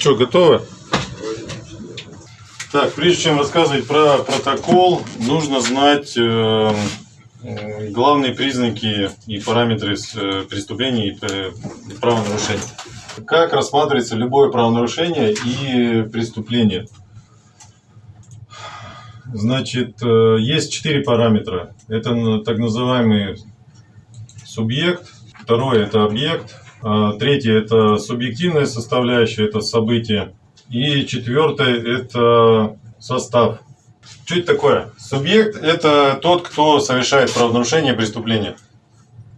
Что, готово? Так, прежде чем рассказывать про протокол, нужно знать э, главные признаки и параметры э, преступления и э, правонарушения. Как рассматривается любое правонарушение и преступление? Значит, э, есть четыре параметра. Это так называемый субъект, второй это объект, третье это субъективная составляющая, это событие, и четвертое это состав. Что это такое? Субъект – это тот, кто совершает правонарушение, преступление.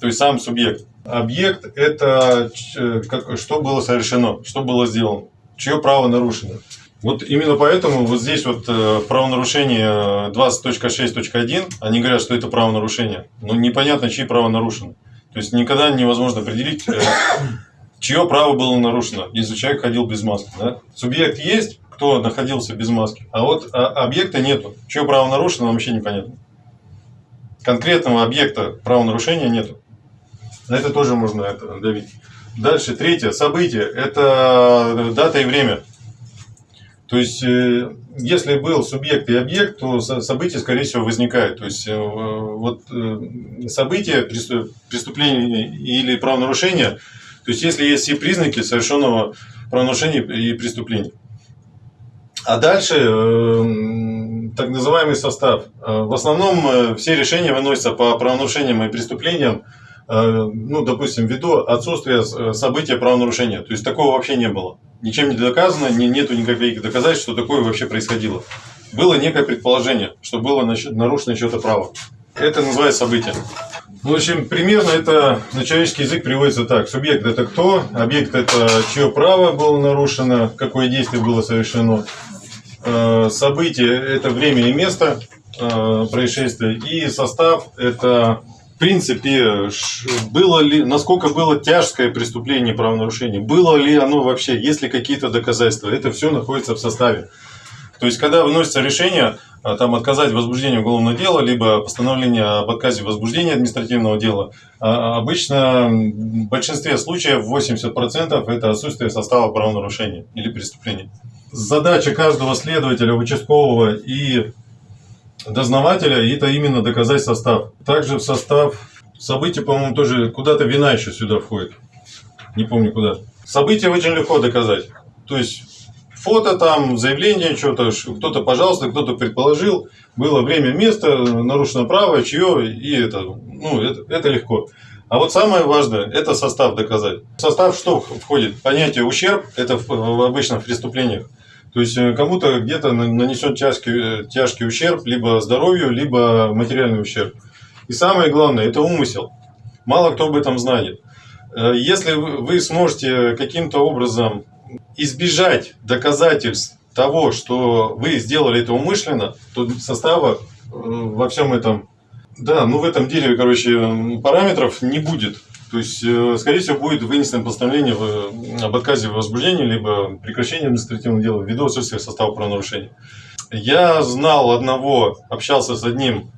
То есть сам субъект. Объект – это как, что было совершено, что было сделано, чье право нарушено. Вот именно поэтому вот здесь вот э, правонарушение 20.6.1, они говорят, что это правонарушение. Но непонятно, чьи право нарушено. То есть никогда невозможно определить, э, чье право было нарушено, если человек ходил без маски. Да? Субъект есть, кто находился без маски. А вот а, объекта нету. Чье право нарушено, вообще непонятно. Конкретного объекта правонарушения нету. На это тоже можно это давить. Дальше, третье, событие. Это дата и время. То есть, э, если был субъект и объект, то событие, скорее всего, возникает. То есть, э, вот э, событие, преступление или правонарушение, то есть, если есть все признаки совершенного правонарушения и преступления. А дальше э, так называемый состав. В основном все решения выносятся по правонарушениям и преступлениям, ну, допустим, ввиду отсутствия события правонарушения. То есть такого вообще не было. Ничем не доказано, не, нету никаких доказательств, что такое вообще происходило. Было некое предположение, что было нарушено что-то право. Это называется событие. Ну, в общем, примерно это на человеческий язык приводится так. Субъект это кто, объект это чье право было нарушено, какое действие было совершено. Э, событие – это время и место э, происшествия, и состав – это, принципе, было ли, насколько было тяжкое преступление правонарушения, было ли оно вообще, есть ли какие-то доказательства, это все находится в составе. То есть, когда выносится решение, э, там, отказать в возбуждении уголовного дела, либо постановление об отказе в возбуждении административного дела, обычно в большинстве случаев 80% это отсутствие состава правонарушения или преступления задача каждого следователя, участкового и дознавателя – это именно доказать состав. Также в состав событий, по-моему, тоже куда-то вина еще сюда входит. Не помню куда. События очень легко доказать. То есть фото там, заявление, что-то, кто-то пожалуйста, кто-то предположил, было время, место, нарушено право, чье, и это, ну, это, это легко. А вот самое важное, это состав доказать. В состав что входит? Понятие ущерб, это в, в преступлениях. То есть э, кому-то где-то нанесет тяжкий, тяжкий ущерб либо здоровью, либо материальный ущерб. И самое главное, это умысел. Мало кто об этом знает. Э, если вы сможете каким-то образом избежать доказательств того, что вы сделали это умышленно, то состава э, во всем этом, да, ну в этом деле, короче, параметров не будет. То есть, э, скорее всего, будет вынесено постановление об отказе в возбуждении, либо прекращении административного дела ввиду отсутствия состава правонарушения. Я знал одного, общался с одним,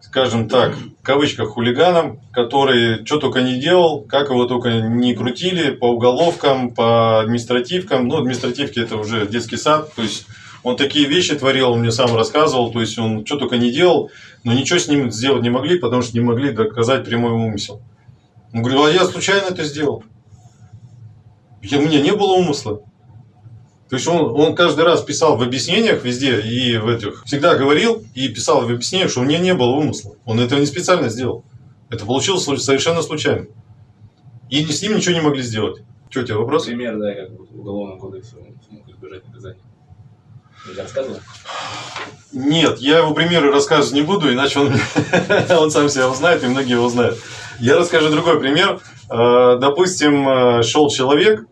скажем так, в кавычках хулиганом, который что только не делал, как его только не крутили по уголовкам, по административкам. Ну, административки это уже детский сад, то есть он такие вещи творил, он мне сам рассказывал, то есть он что только не делал, но ничего с ним сделать не могли, потому что не могли доказать прямой умысел. Он говорил, а я случайно это сделал. Я, у меня не было умысла. То есть он, он каждый раз писал в объяснениях везде и в этих, всегда говорил и писал в объяснениях, что у меня не было умысла. Он этого не специально сделал. Это получилось совершенно случайно. И с ним ничего не могли сделать. Что у тебя вопрос? Пример, да, как в уголовном кодексе смог избежать наказания. Я рассказывал? Нет, я его примеры рассказывать не буду, иначе он, он сам себя узнает, и многие его знают. Я расскажу другой пример. Э, допустим, э, шел человек,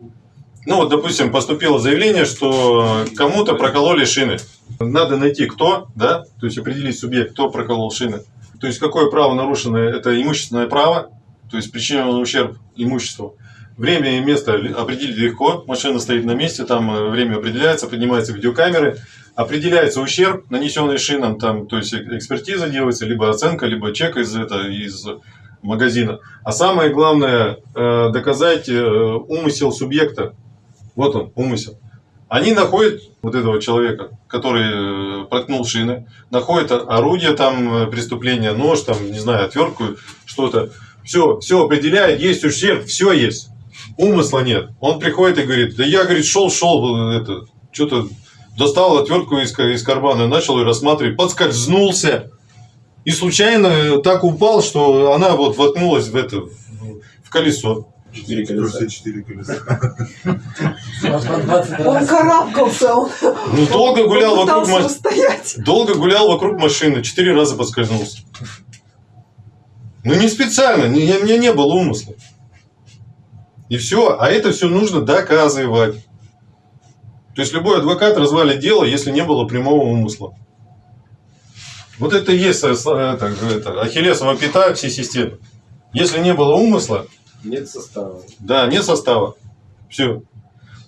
ну вот, допустим, поступило заявление, что кому-то прокололи шины. Надо найти кто, да, то есть определить субъект, кто проколол шины. То есть какое право нарушено, это имущественное право, то есть причинен ущерб имуществу. Время и место определить легко, машина стоит на месте, там э, время определяется, поднимаются видеокамеры, определяется ущерб, нанесенный шинам, там, то есть экспертиза делается, либо оценка, либо чек из, это, из магазина. А самое главное, э, доказать э, умысел субъекта. Вот он, умысел. Они находят вот этого человека, который э, проткнул шины, находят орудие там преступления, нож, там, не знаю, отвертку, что-то. Все, все определяет, есть ущерб, все есть. Умысла нет. Он приходит и говорит, да я, говорит, шел, шел, это, что-то достал отвертку из, из кармана, начал ее рассматривать, подскользнулся. И случайно так упал, что она вот воткнулась в это, в колесо. Четыре колеса. четыре колеса. Он карабкался, он Ну, долго гулял вокруг машины. Долго гулял вокруг машины, четыре раза подскользнулся. Ну, не специально, не, у меня не было умысла. И все, а это все нужно доказывать. То есть любой адвокат развалит дело, если не было прямого умысла. Вот это и есть э, это, это, ахиллесова пята всей системы. Если не было умысла, Нет состава. да, нет состава. Все.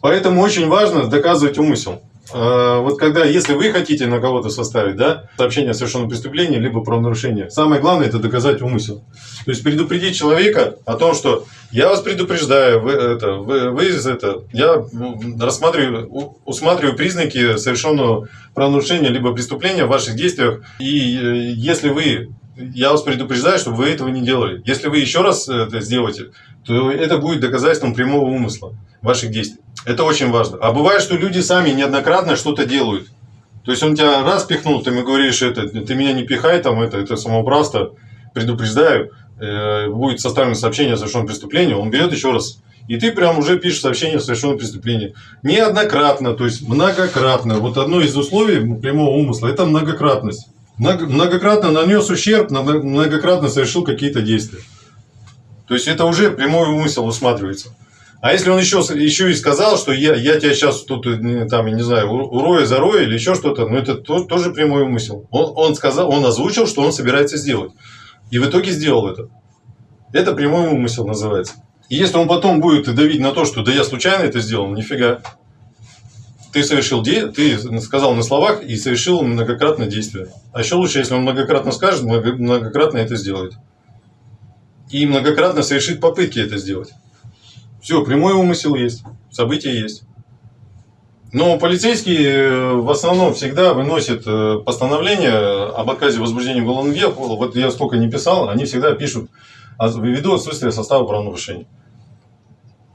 Поэтому очень важно доказывать умысел. А, Вот когда, если вы хотите на кого-то составить, да, сообщение о совершенном преступлении, либо правонарушении, самое главное это доказать умысел. То есть предупредить человека о том, что я вас предупреждаю, вы, это, вы, вы это, я рассматриваю, усматриваю признаки совершенного правонарушения либо преступления в ваших действиях. И э, если вы, я вас предупреждаю, чтобы вы этого не делали. Если вы еще раз это сделаете, то это будет доказательством прямого умысла ваших действий. Это очень важно. А бывает, что люди сами неоднократно что-то делают. То есть он тебя раз пихнул, ты ему говоришь, это, ты меня не пихай, там, это, это самоуправство, предупреждаю, э, будет составлено сообщение о совершенном преступлении, он берет еще раз. И ты прям уже пишешь сообщение о совершенном преступлении. Неоднократно, то есть многократно. Вот одно из условий прямого умысла – это многократность. Много- Многократно нанес ущерб, много- многократно совершил какие-то действия. То есть это уже прямой умысел усматривается. А если он еще, еще и сказал, что я, я тебя сейчас тут, там, я не знаю, урою, зарою или еще что-то, ну это то- тоже прямой умысел. Он, он сказал, он озвучил, что он собирается сделать. И в итоге сделал это. Это прямой умысел называется. И если он потом будет давить на то, что да я случайно это сделал, нифига. Ты совершил де... ты сказал на словах и совершил многократно действие. А еще лучше, если он многократно скажет, много- многократно это сделает. И многократно совершит попытки это сделать. Все, прямой умысел есть, события есть. Но полицейские э, в основном всегда выносят э, постановление об отказе возбуждения уголовного дела. Вот я сколько не писал, они всегда пишут ввиду отсутствия состава правонарушений.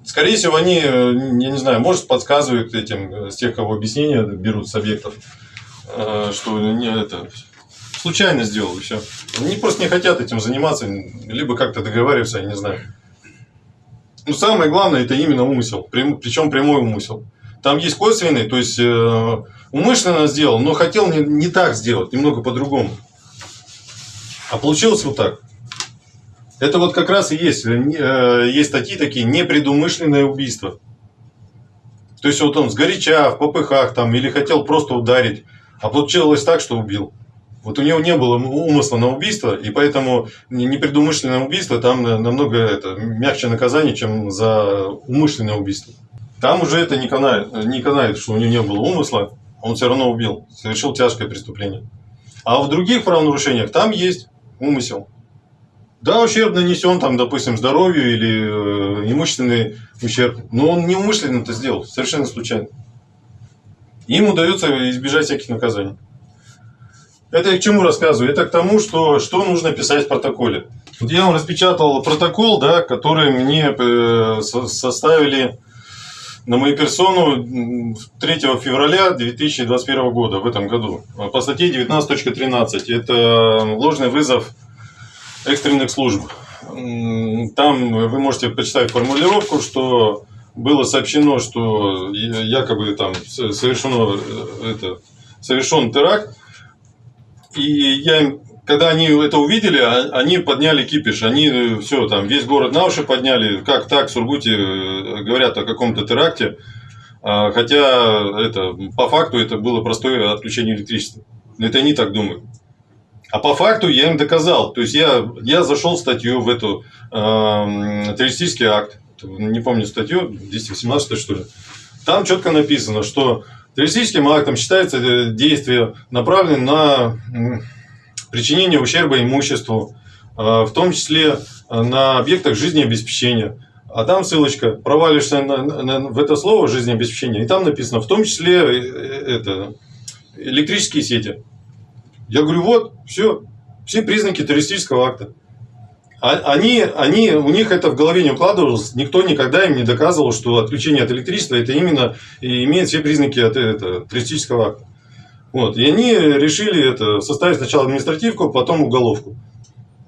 Скорее всего, они, э, я не знаю, может, подсказывают этим, э, с тех, кого объяснения берут с объектов, э, что не, это, случайно сделал, и все. Они просто не хотят этим заниматься, либо как-то договариваться, я не знаю. Ну, самое главное, это именно умысел, причем прямой умысел. Там есть косвенный, то есть э, умышленно сделал, но хотел не, не так сделать, немного по-другому. А получилось вот так. Это вот как раз и есть, э, э, есть статьи такие, непредумышленное убийство. То есть вот он сгоряча, в попыхах там, или хотел просто ударить, а получилось так, что убил. Вот у него не было умысла на убийство, и поэтому не- непредумышленное убийство там на- намного это, мягче наказание, чем за умышленное убийство. Там уже это не канает, не канает, что у него не было умысла, он все равно убил, совершил тяжкое преступление. А в других правонарушениях там есть умысел. Да, ущерб нанесен, там, допустим, здоровью или э, имущественный ущерб, но он неумышленно это сделал, совершенно случайно. Им удается избежать всяких наказаний. Это я к чему рассказываю? Это к тому, что, что нужно писать в протоколе. Вот я вам распечатал протокол, да, который мне э, со- составили на мою персону м, 3 февраля 2021 года, в этом году, по статье 19.13. Это ложный вызов экстренных служб. Там вы можете почитать формулировку, что было сообщено, что якобы там совершено э, это, совершен теракт, и я им, когда они это увидели, а- они подняли кипиш, они все там весь город на уши подняли, как так в Сургуте э, говорят о каком-то теракте, А, хотя это по факту это было простое отключение электричества. Это они так думают. А по факту я им доказал. То есть я, я зашел в статью в эту эм, террористический акт. Не помню статью, 218 что ли. Там четко написано, что террористическим актом считается э, действие, направленное на причинение ущерба имуществу, э, в том числе э, на объектах жизнеобеспечения, э, А там ссылочка, провалишься на- на- в это слово жизнеобеспечение, и там написано, в том числе э, э, это, электрические сети. Я говорю, вот, все, все признаки террористического акта. А- Они, они, у них это в голове не укладывалось, никто никогда им не доказывал, что отключение от электричества это именно и имеет все признаки от, это, террористического акта. Вот. И они решили это, составить сначала административку, потом уголовку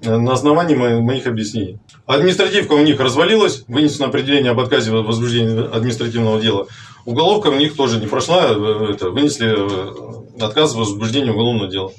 э, на основании мо- моих объяснений. Административка у них развалилась, вынесено определение об отказе в возбуждении административного дела. Уголовка у них тоже не прошла, э, это, вынесли э, отказ в возбуждении уголовного дела.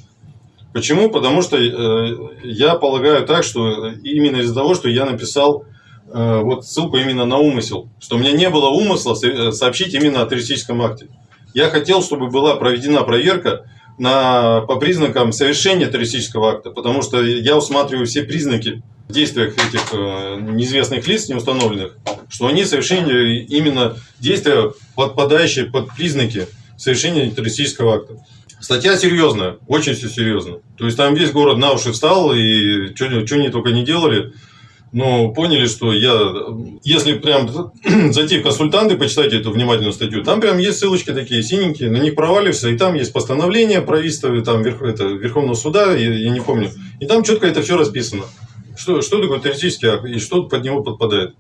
Почему? Потому что э, я полагаю так, что именно из-за того, что я написал э, вот ссылку именно на умысел, что у меня не было умысла э, сообщить именно о террористическом акте. Я хотел, чтобы была проведена проверка на, по признакам совершения террористического акта, потому что я усматриваю все признаки в действиях этих э, неизвестных лиц, неустановленных, что они совершили именно действия, подпадающие под признаки совершения террористического акта. Статья серьезная, очень все серьезно. То есть там весь город на уши встал, и что они только не делали. Но поняли, что я, если прям зайти в консультанты, почитать эту внимательную статью, там прям есть ссылочки такие синенькие, на них проваливаешься, и там есть постановление правительства, там верх, это, Верховного суда, я, я не помню. И там четко это все расписано. Что, что такое террористический акт и что под него подпадает.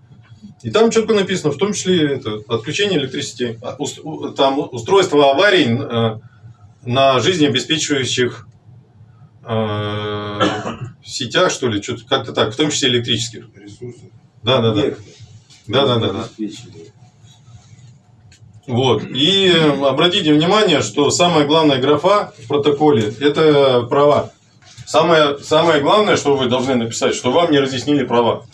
И там четко написано, в том числе это, отключение электричества, а, там устройство аварий э, на жизнеобеспечивающих э, сетях, что ли, что-то как-то так, в том числе электрических. ресурсов. Да, да, да. Да, да, да, да. Вот. И э, обратите внимание, что самая главная графа в протоколе – это права. Самое, самое главное, что вы должны написать, что вам не разъяснили права.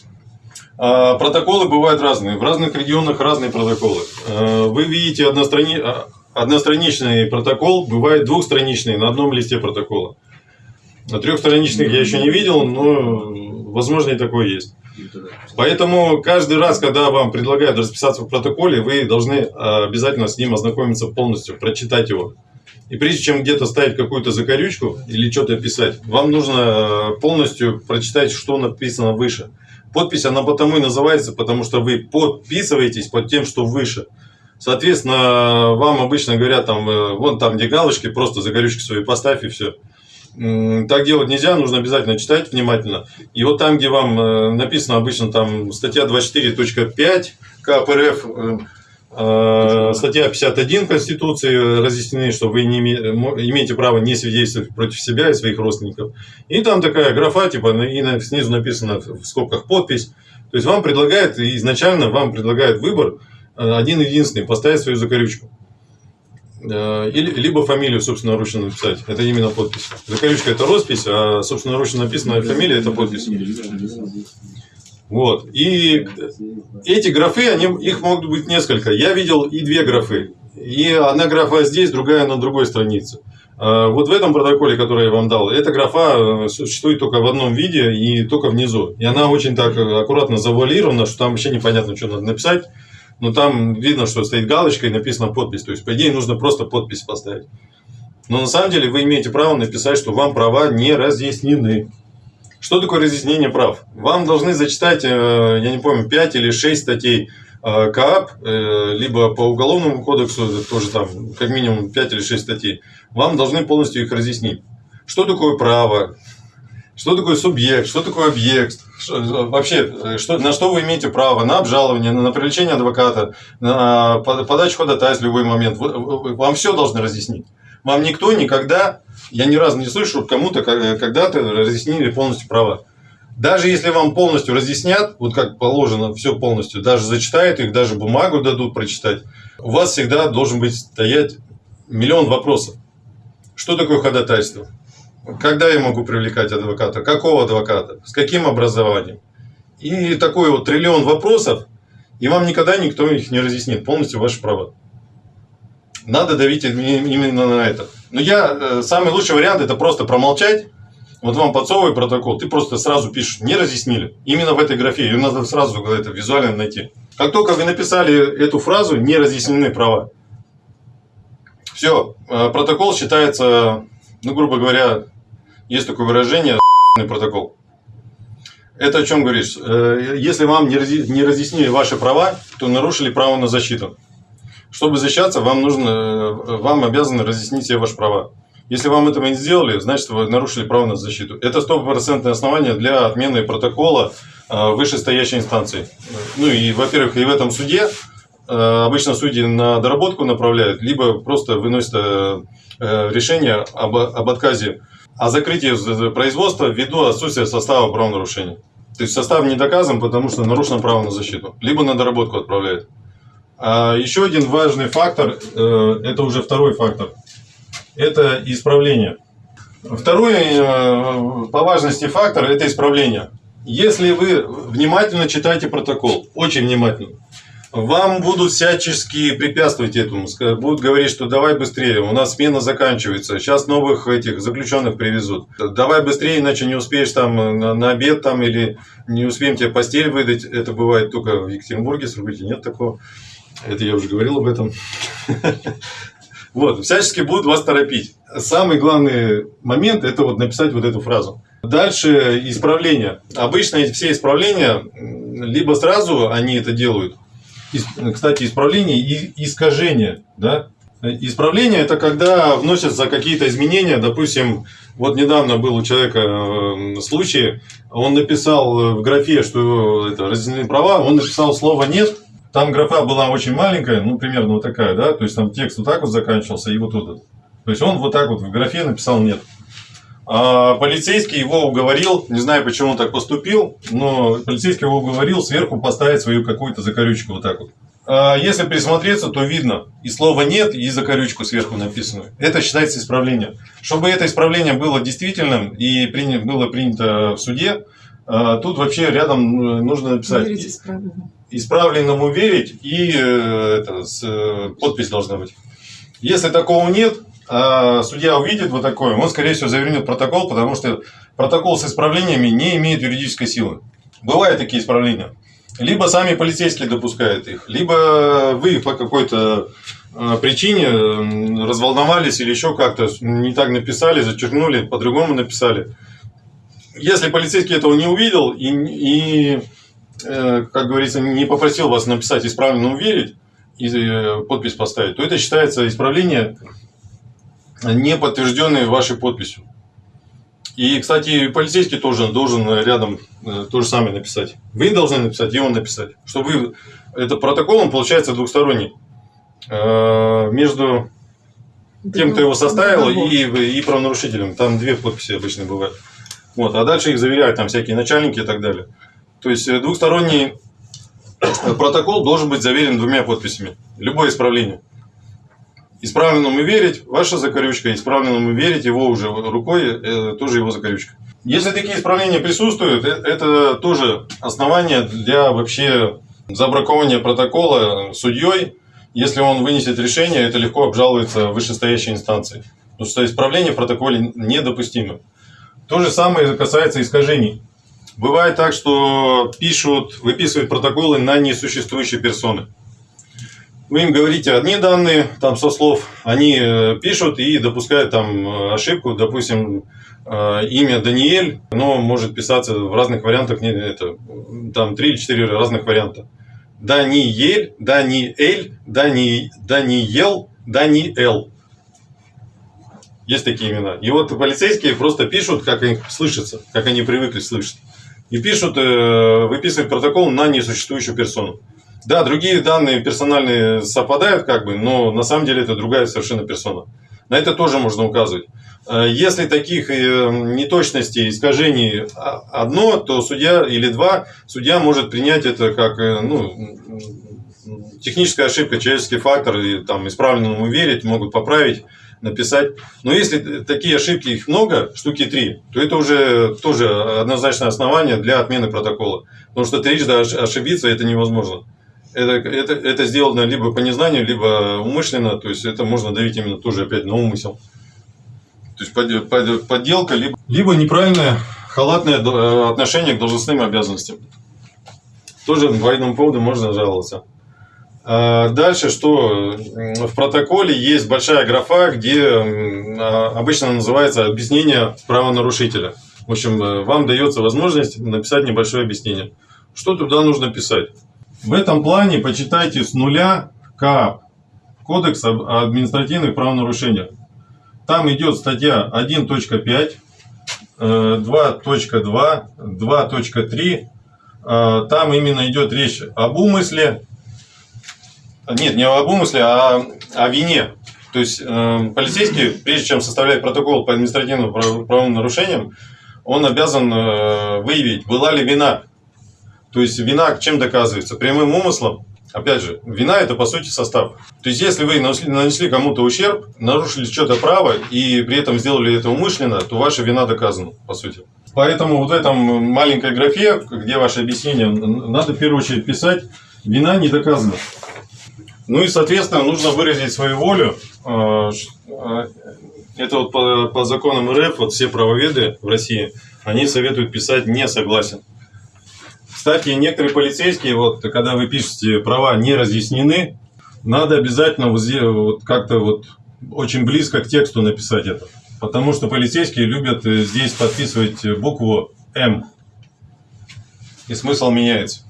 А, Протоколы бывают разные. В разных регионах разные протоколы. А, Вы видите однострани... а, одностраничный протокол, бывает двухстраничный на одном листе протокола. А Трехстраничных я еще не видел, но возможно и такое есть. Поэтому каждый раз, когда вам предлагают расписаться в протоколе, вы должны э, обязательно с ним ознакомиться полностью, прочитать его. И прежде чем где-то ставить какую-то закорючку или что-то писать, вам нужно э, полностью прочитать, что написано выше. Подпись, она потому и называется, потому что вы подписываетесь под тем, что выше. Соответственно, вам обычно говорят, там, э, вон там, где галочки, просто закорючки свои поставь и все. Так делать нельзя, нужно обязательно читать внимательно. И вот там, где вам э, написано обычно там статья 24.5 КПРФ, э, э, статья 51 Конституции разъяснены, что вы не имеете право не свидетельствовать против себя и своих родственников. И там такая графа, типа, и снизу написано в скобках подпись. То есть вам предлагают, изначально вам предлагают выбор один единственный, поставить свою закорючку. Э, Или, либо фамилию собственноручно написать. Это именно подпись. Закорючка это роспись, а собственноручно написанная фамилия это подпись. Вот. И эти графы, они, их могут быть несколько. Я видел и две графы. И одна графа здесь, другая на другой странице. А Вот в этом протоколе, который я вам дал, эта графа э, существует только в одном виде и только внизу. И она очень так э, аккуратно завуалирована, что там вообще непонятно, что надо написать. Но там видно, что стоит галочка и написана подпись. То есть, по идее, нужно просто подпись поставить. Но на самом деле вы имеете право написать, что вам права не разъяснены. Что такое разъяснение прав? Вам должны зачитать, э, я не помню, 5 или 6 статей э, КАП, э, либо по Уголовному кодексу, тоже там как минимум 5 или 6 статей. Вам должны полностью их разъяснить. Что такое право? Что такое субъект? Что такое объект? Что- вообще, э, что, на что вы имеете право? На обжалование, на, на привлечение адвоката, на под- подачу ходатайств в любой момент. Вам все должны разъяснить. Вам никто никогда, я ни разу не слышу, чтобы кому-то ка- когда-то разъяснили полностью права. Даже если вам полностью разъяснят, вот как положено, все полностью, даже зачитают их, даже бумагу дадут прочитать, у вас всегда должен быть стоять миллион вопросов. Что такое ходатайство? Когда я могу привлекать адвоката? Какого адвоката? С каким образованием? И такой вот триллион вопросов, и вам никогда никто их не разъяснит полностью ваши права. Надо давить им- именно на это. Но я, э, самый лучший вариант это просто промолчать. Вот вам подсовывает протокол, ты просто сразу пишешь, не разъяснили. Именно в этой графе, ее надо сразу это визуально найти. Как только вы написали эту фразу, не разъяснены права. Все, протокол считается, ну, грубо говоря, есть такое выражение, протокол. Это о чем говоришь? Э, Если вам не разъяснили ваши права, то нарушили право на защиту. Чтобы защищаться, вам нужно, э, вам обязаны разъяснить все ваши права. Если вам этого не сделали, значит вы нарушили право на защиту. Это стопроцентное основание для отмены протокола э, вышестоящей инстанции. Ну и, во-первых, и в этом суде обычно судьи на доработку направляют, либо просто выносят решение об, об отказе о закрытии производства ввиду отсутствия состава правонарушения. То есть состав не доказан, потому что нарушено право на защиту. Либо на доработку отправляют. А еще один важный фактор, э, это уже второй фактор, это исправление. Второй э, по важности фактор – это исправление. Если вы внимательно читаете протокол, очень внимательно, вам будут всячески препятствовать этому. Будут говорить, что давай быстрее, у нас смена заканчивается, сейчас новых этих заключенных привезут. Давай быстрее, иначе не успеешь там на, на обед там или не успеем тебе постель выдать. Это бывает только в Екатеринбурге, Сургуте нет такого. Это я уже говорил об этом. Вот, всячески будут вас торопить. Самый главный момент – это вот написать вот эту фразу. Дальше исправление. Обычно все исправления, либо сразу они это делают. Кстати, исправление и искажение. Да? Исправление – это когда вносятся какие-то изменения. Допустим, вот недавно был у человека э, случай, он написал в графе, что это разделены права, он написал слово «нет», там графа была очень маленькая, ну, примерно вот такая, да, то есть там текст вот так вот заканчивался и вот тут. То есть он вот так вот в графе написал «нет». А полицейский его уговорил, не знаю, почему он так поступил, но полицейский его уговорил сверху поставить свою какую-то закорючку вот так вот. А если присмотреться, то видно и слово «нет», и закорючку сверху написанную. Это считается исправление. Чтобы это исправление было действительным и было принято в суде, а, тут вообще рядом э, нужно написать Верить исправленному верить и э, это, с, э, подпись должна быть. Если такого нет, а судья увидит вот такое, он, скорее всего, завернет протокол, потому что протокол с исправлениями не имеет юридической силы. Бывают такие исправления. Либо сами полицейские допускают их, либо вы по какой-то э, причине разволновались или еще как-то не так написали, зачеркнули, по-другому написали. Если полицейский этого не увидел и, и э, как говорится, не попросил вас написать исправленно уверить и э, подпись поставить, то это считается исправление, не подтвержденное вашей подписью. И, кстати, полицейский тоже должен рядом э, то же самое написать. Вы должны написать, и он написать. Чтобы вы... Это протокол, он получается двухсторонний. Э, Между тем, кто его составил, и, и правонарушителем. Там две подписи обычно бывают. Вот, а дальше их заверяют там всякие начальники и так далее. То есть э, двухсторонний протокол должен быть заверен двумя подписями. Любое исправление. Исправленному верить, ваша закорючка, исправленному верить, его уже рукой, э, тоже его закорючка. Если такие исправления присутствуют, э, это тоже основание для вообще забракования протокола судьей. Если он вынесет решение, это легко обжалуется в вышестоящей инстанции. Потому что исправление в протоколе недопустимо. То же самое касается искажений. Бывает так, что пишут, выписывают протоколы на несуществующие персоны. Вы им говорите одни данные, там со слов, они э, пишут и допускают там э, ошибку, допустим, э, имя Даниэль, но может писаться в разных вариантах, не, это, там три или четыре разных варианта. Даниэль, Даниэль, Дани, Даниел, Даниэл. Есть такие имена. И вот полицейские просто пишут, как их слышится, как они привыкли слышать. И пишут, выписывают протокол на несуществующую персону. Да, другие данные персональные совпадают, как бы, но на самом деле это другая совершенно персона. На это тоже можно указывать. Э, Если таких э, неточностей, искажений а- одно, то судья или два, судья может принять это как э, ну, техническая ошибка, человеческий фактор, и там исправленному верить, могут поправить, написать. Но если такие ошибки, их много, штуки три, то это уже тоже однозначное основание для отмены протокола. Потому что трижды ош- ошибиться это невозможно. Это, это, это сделано либо по незнанию, либо умышленно, то есть это можно давить именно тоже опять на умысел. То есть под- под- подделка, либо, либо неправильное халатное э, отношение к должностным обязанностям. Тоже по этому поводу можно жаловаться. А Дальше что? В протоколе есть большая графа, где а, обычно называется объяснение правонарушителя. В общем, э, вам дается возможность написать небольшое объяснение. Что туда нужно писать? В этом плане почитайте с нуля КАП, Кодекс об административных правонарушениях. Там идет статья 1.5, э, 2.2, 2.3. Э, Там именно идет речь об умысле. Нет, не об умысле, а о вине. То есть э, полицейский, прежде чем составлять протокол по административным прав- правовым нарушениям, он обязан э, выявить, была ли вина. То есть вина чем доказывается? Прямым умыслом. Опять же, вина это по сути состав. То есть если вы нанесли, кому-то ущерб, нарушили что-то право и при этом сделали это умышленно, то ваша вина доказана, по сути. Поэтому вот в этом маленькой графе, где ваше объяснение, надо в первую очередь писать «вина не доказана». Ну и, соответственно, нужно выразить свою волю. Э, э, Это вот по, по законам РФ, вот все правоведы в России, они советуют писать «не согласен». Кстати, некоторые полицейские, вот когда вы пишете «права не разъяснены», надо обязательно вот как-то вот очень близко к тексту написать это. Потому что полицейские любят э, здесь подписывать букву «М». И смысл меняется.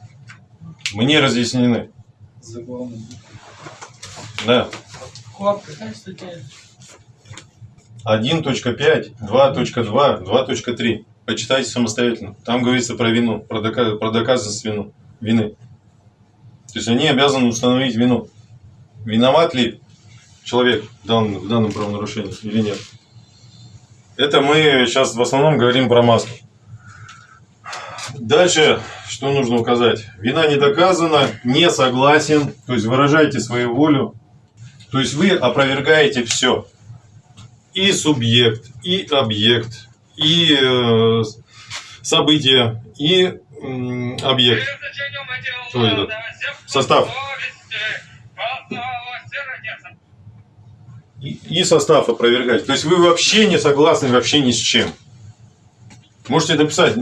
Мне разъяснены. Заглавный. Да. КОАП какая статья? 1.5, 2.2, 2.3. Почитайте самостоятельно. Там говорится про вину, про, дока- про доказанность вину, вины. То есть они обязаны установить вину. Виноват ли человек в данном, в данном правонарушении или нет. Это мы сейчас в основном говорим про маску. Дальше, что нужно указать? Вина не доказана, не согласен, то есть выражайте свою волю. То есть вы опровергаете все и субъект, и объект, и э, событие, и м, объект. Кто этот? Состав. И, и состав опровергать. То есть вы вообще не согласны вообще ни с чем. Можете написать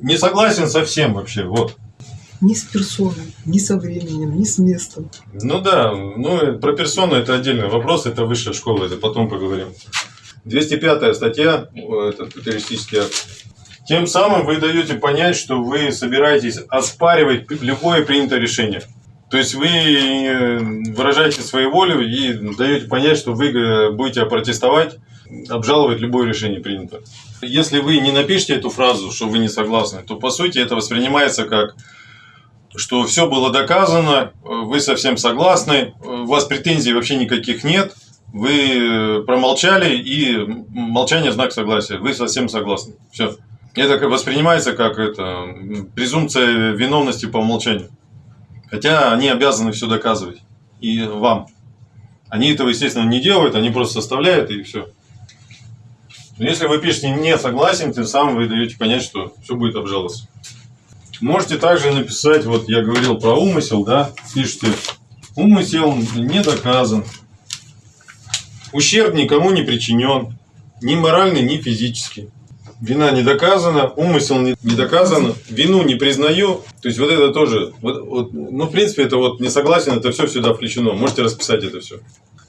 не согласен со всем вообще. Вот. Ни с персоной, ни со временем, ни с местом. Ну да, ну про персону это отдельный вопрос, это высшая школа, это потом поговорим. 205 статья, э, это террористический акт. Тем самым вы даете понять, что вы собираетесь оспаривать любое принятое решение. То есть вы э, выражаете свою волю и даете понять, что вы э, будете протестовать, обжаловать любое решение принято. Если вы не напишете эту фразу, что вы не согласны, то по сути это воспринимается как что все было доказано, вы совсем согласны, у вас претензий вообще никаких нет, вы промолчали и молчание знак согласия, вы совсем согласны. Все. Это воспринимается как это, презумпция виновности по умолчанию. Хотя они обязаны все доказывать. И вам. Они этого, естественно, не делают, они просто составляют и все. Но если вы пишете не согласен, тем самым вы даете понять, что все будет обжаловаться. Можете также написать, вот я говорил про умысел, да, пишите, умысел не доказан, ущерб никому не причинен, ни моральный, ни физический. Вина не доказана, умысел не, доказан, вину не признаю. То есть вот это тоже, вот, вот, ну в принципе это вот не согласен, это все сюда включено. Можете расписать это все.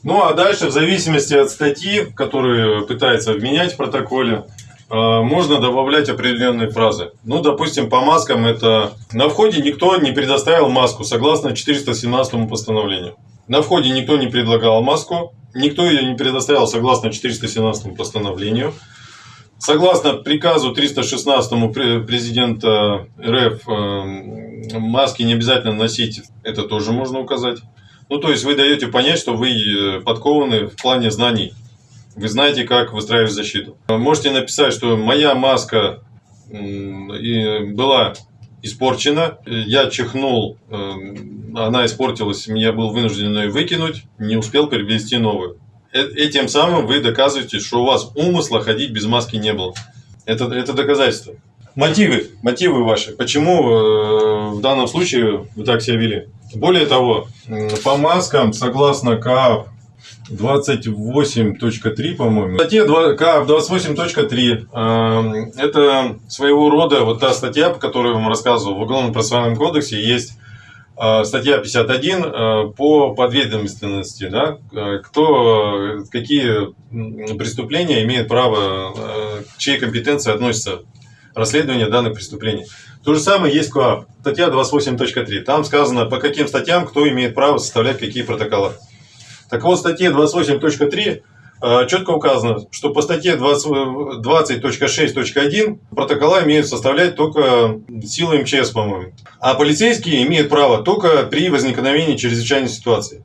Ну а дальше в зависимости от статьи, которую пытается обменять в протоколе, э, можно добавлять определенные фразы. Ну, допустим, по маскам это на входе никто не предоставил маску согласно 417 постановлению. На входе никто не предлагал маску, никто ее не предоставил согласно 417 постановлению. Согласно приказу 316 пре- президента РФ, э, маски не обязательно носить, это тоже можно указать. Ну, то есть вы даете понять, что вы э, подкованы в плане знаний. Вы знаете, как выстраивать защиту. Можете написать, что моя маска была испорчена, я чихнул, э, она испортилась, я был вынужден ее выкинуть, не успел приобрести новую. Э- Этим самым вы доказываете, что у вас умысла ходить без маски не было. Это, это доказательство. Мотивы, мотивы ваши. Почему э, в данном случае вы так себя вели? Более того, по маскам, согласно КАП 28.3, по-моему, статья 2 КАП 28.3, э, это своего рода вот та статья, по которой я вам рассказывал, в Уголовном процессуальном кодексе есть А, Статья 51 э, по подведомственности, да, э, кто, э, какие преступления имеет право, э, к чьей компетенции относится расследование данных преступлений. То же самое есть КОАП, статья 28.3. Там сказано, по каким статьям кто имеет право составлять какие протоколы. Так вот, в статье 28.3 э, четко указано, что по статье 20 20.6.1 протокола имеют составлять только силы МЧС, по-моему. А полицейские имеют право только при возникновении чрезвычайной ситуации.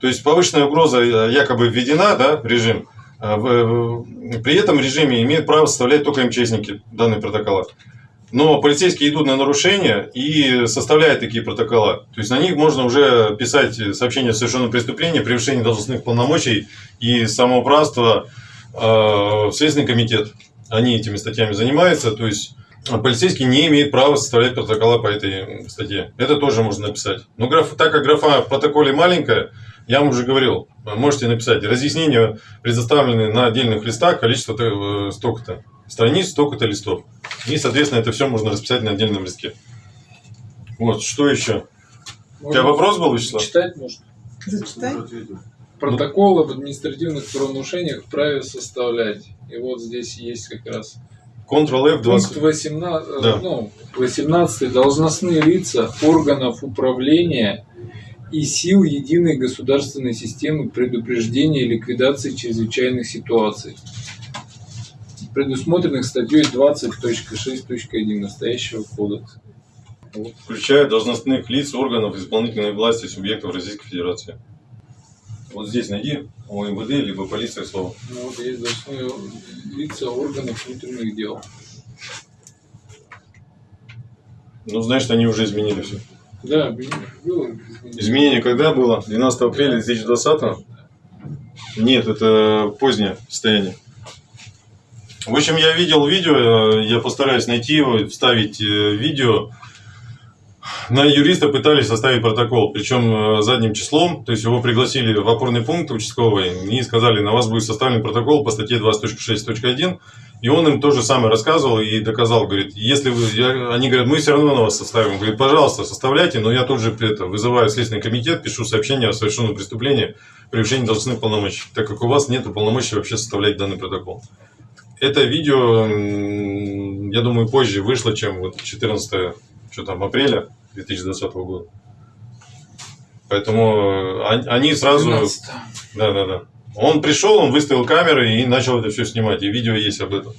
То есть повышенная угроза э, якобы введена да, в режим. а в- При этом режиме имеют право составлять только МЧСники данные протокола. Но полицейские идут на нарушения и составляют такие протокола. То есть на них можно уже писать сообщение о совершенном преступлении, превышении должностных полномочий и самоуправство э, в Следственный комитет. Они этими статьями занимаются. То есть полицейский не имеет права составлять протокола по этой статье. Это тоже можно написать. Но граф, так как графа в протоколе маленькая, я вам уже говорил, можете написать разъяснения, предоставленные на отдельных листах, количество э, столько-то страниц, столько-то листов. И, соответственно, это все можно расписать на отдельном листке. Вот, что еще? У тебя вопрос был, Вячеслав? Читать можно. Зачитай. Протокол об административных правонарушениях вправе составлять. И вот здесь есть как раз Ctrl-F20. пункт 18, э, Да. ну, 18 должностные лица органов управления и сил единой государственной системы предупреждения и ликвидации чрезвычайных ситуаций, предусмотренных статьей 20.6.1 настоящего кодекса. Включая должностных лиц органов исполнительной власти субъектов Российской Федерации. Вот здесь найди у МВД либо полиция слово. Ну, вот есть должностные лица органов внутренних дел. Ну, значит, они уже изменили все. Да, было изменение. Изменение когда было? 12 апреля 2020? Нет, это позднее состояние. В общем, я видел видео, э, я постараюсь найти его, вставить э, видео. На юриста пытались составить протокол, причем э, задним числом, то есть его пригласили в опорный пункт участковый и сказали, на вас будет составлен протокол по статье 20.6.1, и он им то же самое рассказывал и доказал, говорит, если вы, я- они говорят, мы все равно на вас составим, говорит, пожалуйста, составляйте, но я тут же это, вызываю Следственный комитет, пишу сообщение о совершенном преступлении, превышении должностных полномочий, так как у вас нет полномочий вообще составлять данный протокол. Это видео, я думаю, позже вышло, чем вот 14 что там, апреля 2020 года. Поэтому э, они- сразу... 12. Да, да, да. Он пришел, он выставил камеры и начал это все снимать. И видео есть об этом.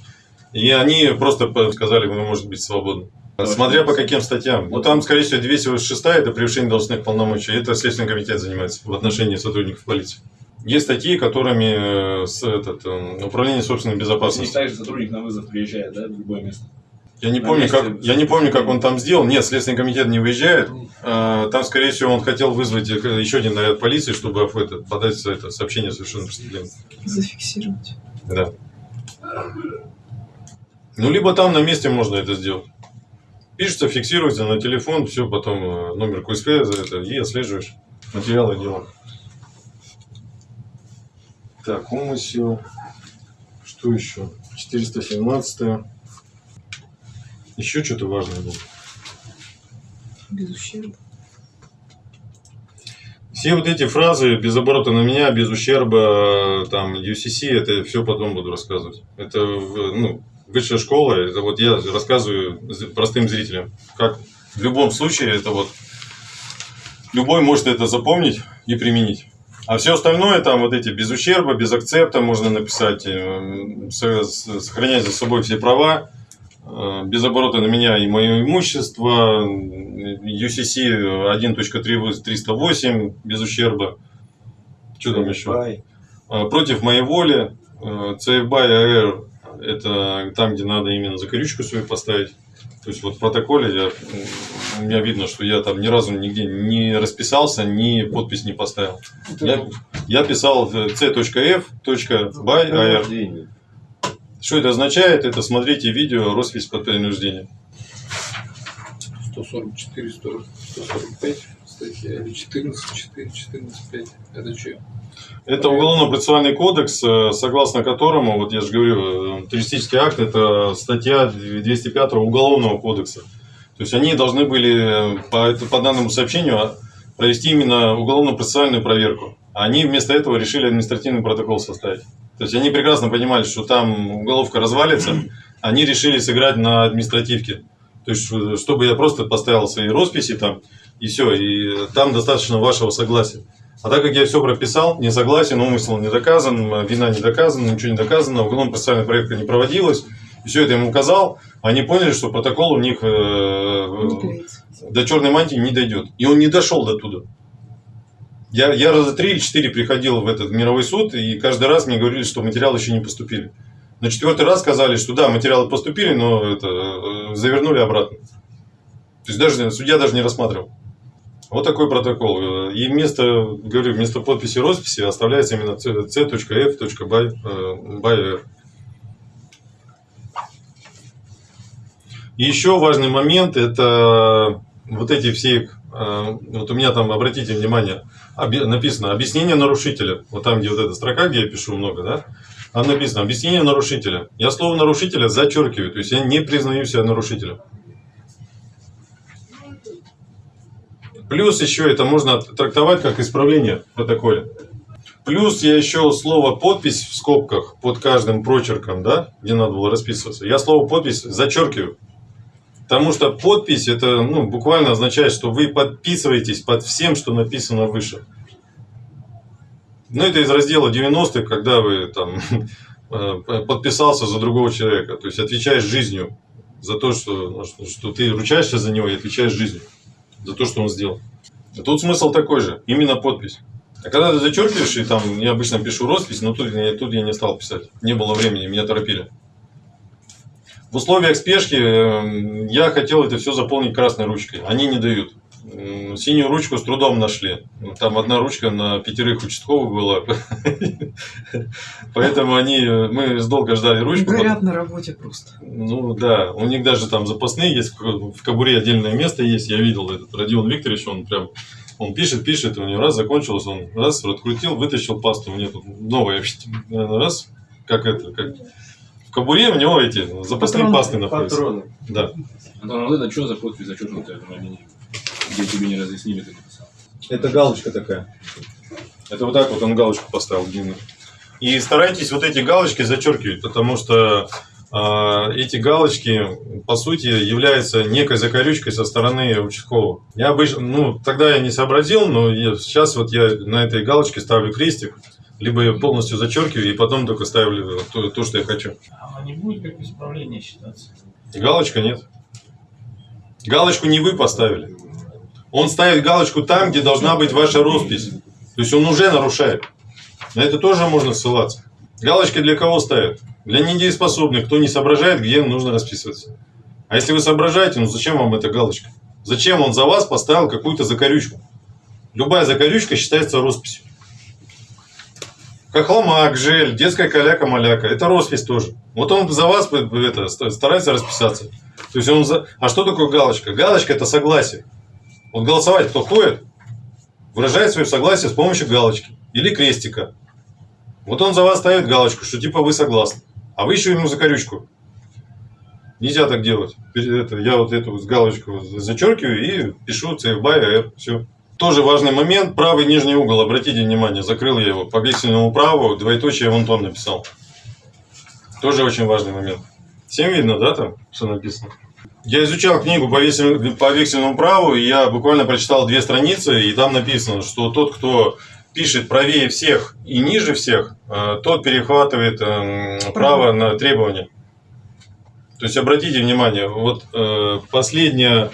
И они просто сказали, вы можете быть свободны. Смотря по каким статьям. Ну, там, скорее всего, 206 это превышение должностных полномочий. Это Следственный комитет занимается в отношении сотрудников полиции. Есть статьи, которыми э, с, этот, э, управление собственной Не безопасности. так же сотрудник на вызов приезжает, да, в любое место. Я не на помню, месте как, я не помню, как он там сделал. Нет, Следственный комитет не выезжает. А, Там, скорее всего, он хотел вызвать э, еще один наряд полиции, чтобы это, подать это, сообщение о совершенном преступлении. Зафиксировать. Да. Ну, либо там на месте можно это сделать. Пишется, фиксируется на телефон, все, потом номер КСП за это, и отслеживаешь материалы дела. Так, умысел. Что еще? 417 Еще что-то важное было. Без ущерба. Все вот эти фразы без оборота на меня, без ущерба, там, UCC, это все потом буду рассказывать. Это в- ну, высшая школа, это вот я рассказываю простым зрителям. Как в любом случае, это вот любой может это запомнить и применить. А все остальное, там вот эти без ущерба, без акцепта можно написать, э, сохранять за собой все права, э, без оборота на меня и мое имущество, UCC 1.308 без ущерба. Что там еще? А, Против моей воли. э, CF by AR это там, где надо именно закорючку свою поставить. То есть вот в протоколе я, у меня видно, что я там ни разу нигде не расписался, ни подпись не поставил. Я, я писал э, c.f.by AR. Что это означает? Это смотрите видео «Роспись под принуждением». 144, 140, 145 статья, или 14, 4, 14, 5. Это что? Это уголовно-процессуальный кодекс, э, согласно которому, вот я же говорю, э, террористический акт – это статья 205 Уголовного кодекса. То есть они должны были э, по, по данному сообщению а, провести именно уголовно-процессуальную проверку. Они вместо этого решили административный протокол составить. То есть они прекрасно понимали, что там уголовка развалится, они решили сыграть на административке. То есть, э, чтобы я просто поставил свои росписи там, и все, и там достаточно вашего согласия. А так как я все прописал, не согласен, умысел не доказан, вина не доказана, ничего не доказано, уголовно-процессуальная проверка не проводилась, и все это им указал, они поняли, что протокол у них э, клеится. до черной мантии не дойдет. И он не дошел до туда. Я, я раза три или четыре приходил в этот мировой суд, и каждый раз мне говорили, что материалы еще не поступили. На четвертый раз сказали, что да, материалы поступили, но это, э, завернули обратно. То есть даже судья даже не рассматривал. Вот такой протокол. И вместо, говорю, вместо подписи росписи оставляется именно c.f.by. э, еще важный момент это вот эти все, э, вот у меня там, обратите внимание, написано объяснение нарушителя. Вот там, где вот эта строка, где я пишу много, да, там написано объяснение нарушителя. Я слово нарушителя зачеркиваю, то есть я не признаю себя нарушителем. Плюс еще это можно трактовать как исправление в протоколе. Плюс я еще слово подпись в скобках под каждым прочерком, да, где надо было расписываться. Я слово подпись зачеркиваю. Потому что подпись это ну, буквально означает, что вы подписываетесь под всем, что написано выше. Ну, это из раздела 90-х, когда вы там э, подписался за другого человека. То есть отвечаешь жизнью за то, что, ну, что, что ты ручаешься за него и отвечаешь жизнью за то, что он сделал. А тут смысл такой же, именно подпись. А когда ты зачеркиваешь, и там я обычно пишу роспись, но тут, тут я не стал писать. Не было времени, меня торопили. В условиях спешки э, я хотел это все заполнить красной ручкой. Они не дают. Синюю ручку с трудом нашли. Там одна ручка на пятерых участковых была. Поэтому они, мы долго ждали ручку. Горят на работе просто. Ну да, у них даже там запасные есть, в кобуре отдельное место есть, я видел этот Родион Викторович, он прям, он пишет, пишет, у него раз закончилось, он раз открутил, вытащил пасту, у него тут новая, раз, как это, как в кобуре у него эти запасные Патроны. пасты находятся. Патроны. Да. Антон, вот это что за подпись зачеркнутая? Где тебе не разъяснили, ты написал? Это галочка такая. Это вот так вот он галочку поставил длинную. И старайтесь вот эти галочки зачеркивать, потому что а, эти галочки, по сути, являются некой закорючкой со стороны участкового. Я обычно, ну, тогда я не сообразил, но я- сейчас вот я на этой галочке ставлю крестик, либо я полностью зачеркиваю и потом только ставлю то, то, что я хочу. А не будет как исправление считаться? Галочка нет. Галочку не вы поставили. Он ставит галочку там, где должна быть ваша роспись. То есть он уже нарушает. На это тоже можно ссылаться. Галочки для кого ставят? Для недееспособных, кто не соображает, где нужно расписываться. А если вы соображаете, ну зачем вам эта галочка? Зачем он за вас поставил какую-то закорючку? Любая закорючка считается росписью. Хохломак, жель, детская каляка-маляка. Это роспись тоже. Вот он за вас э, это, ст- старается расписаться. То есть он за... А что такое галочка? Галочка это согласие. Вот голосовать кто ходит, выражает свое согласие с помощью галочки или крестика. Вот он за вас ставит галочку, что типа вы согласны. А вы еще ему закорючку. Нельзя так делать. Это, я вот эту галочку зачеркиваю и пишу CFBY AR. Все. Тоже важный момент. Правый нижний угол, обратите внимание, закрыл я его по вексельному праву, двоеточие вон тон написал. Тоже очень важный момент. Всем видно, да, там, что написано? Я изучал книгу по, вексель- по вексельному праву, и я буквально прочитал две страницы, и там написано, что тот, кто пишет правее всех и ниже всех, э, тот перехватывает эм, право на требования. То есть обратите внимание, вот э, последняя,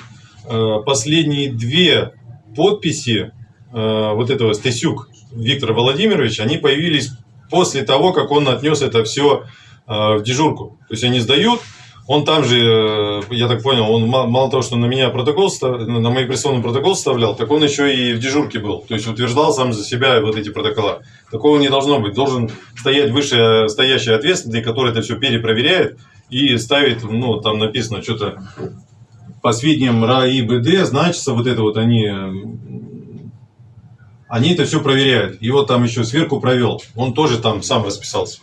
э, последние две подписи вот этого Стасюк Виктора Владимировича, они появились после того, как он отнес это все в дежурку. То есть они сдают, он там же, э, я так понял, он ма- мало того, что на меня протокол, на мои прессованный протокол составлял, так он еще и в дежурке был. То есть утверждал сам за себя вот эти протокола. Такого не должно быть. Должен стоять выше стоящий ответственный, который это все перепроверяет и ставит, ну, там написано что-то по сведениям РАИБД, значится вот это вот они, м, они это все проверяют. Вот там еще сверху провел. Он тоже там сам расписался.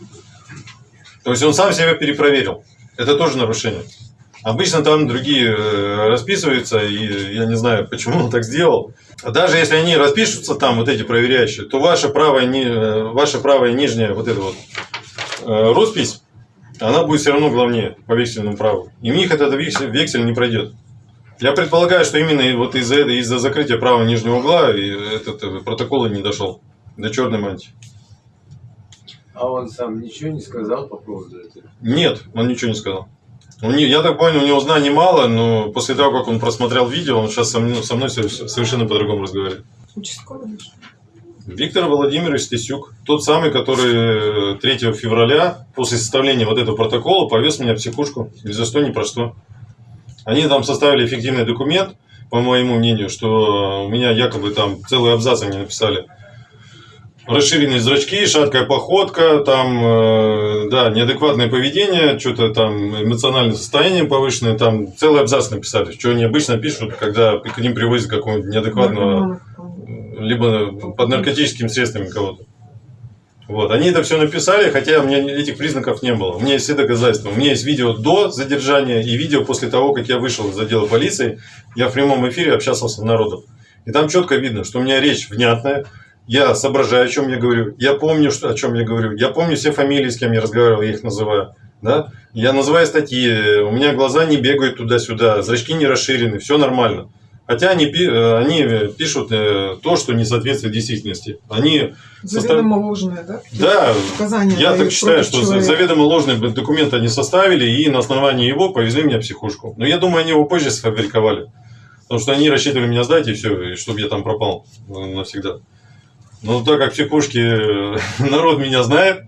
То есть он сам себя перепроверил. Это тоже нарушение. Обычно там другие э, расписываются, и я не знаю, почему он так сделал. Даже если они распишутся там, вот эти проверяющие, то ваша правая, ни- э, ваша правая нижняя вот эта вот э, роспись, она будет все равно главнее по вексельному праву. И у них этот вексель, не пройдет. Я предполагаю, что именно вот из-за этого- из-за закрытия правого нижнего угла этот протокол не дошел до черной мантии. А он сам ничего не сказал по поводу этого? Нет, он ничего не сказал. Я так понял, у него знаний мало, но после того, как он просмотрел видео, он сейчас со мной, со мной со- совершенно по-другому разговаривает. Участковый. Виктор Владимирович Стесюк, тот самый, который э, 3 февраля, после составления вот этого протокола, повез меня в психушку, ни за что, ни про что. Они там составили эффективный документ, по моему мнению, что у меня якобы там целый абзац они написали. Расширенные зрачки, шаткая походка, там, э, да, неадекватное поведение, что-то там эмоциональное состояние повышенное, там целый абзац написали, что они обычно пишут, когда к ним привозят какого-нибудь неадекватного либо под наркотическими средствами кого-то. Вот. Они это все написали, хотя у меня этих признаков не было. У меня есть все доказательства. У меня есть видео до задержания и видео после того, как я вышел из отдела полиции. Я в прямом эфире общался с народом. И там четко видно, что у меня речь внятная. Я соображаю, о чем я говорю. Я помню, что, о чем я говорю. Я помню все фамилии, с кем я разговаривал, я их называю. Да? Я называю статьи, у меня глаза не бегают туда-сюда, зрачки не расширены, все нормально. Хотя они, они пишут э, то, что не соответствует действительности. Они, Заведомо ложное, да? да, Показания я так считаю, что человека. заведомо ложный документ они составили и на основании его повезли меня в психушку. Но я думаю, они его позже сфабриковали. Потому что они рассчитывали меня сдать и все, и чтобы я там пропал навсегда. Но так как в психушке э, народ меня знает,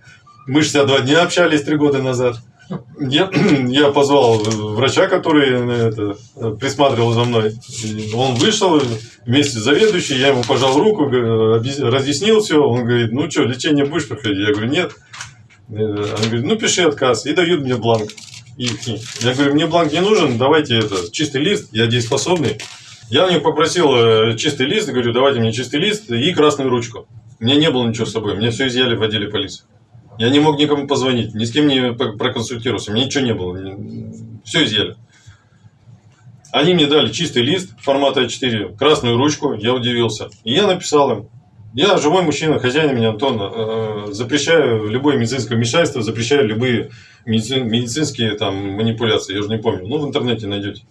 мы 62 дня общались три года назад. Я, я позвал врача, который э, это, присматривал за мной. И Он вышел вместе с заведующей, я ему пожал руку, разъяснил все. Он говорит, ну что, лечение будешь проходить? Я говорю, нет. Э, Он говорит, ну пиши отказ. И дают мне бланк. ихний. Я говорю, мне бланк не нужен, давайте это, чистый лист, я дееспособный. Я у них попросил э, чистый лист, говорю, давайте мне чистый лист и красную ручку. Меня не было ничего с собой, мне все изъяли в отделе полиции. Я не мог никому позвонить, ни с кем не у меня ничего не было, все изъяли. Они мне дали чистый лист формата А4, красную ручку, я удивился. И я написал им, я живой мужчина, хозяин меня Антон, э, запрещаю любое медицинское вмешательство, запрещаю любые медици- медицинские там манипуляции, я уже не помню, ну в интернете найдете.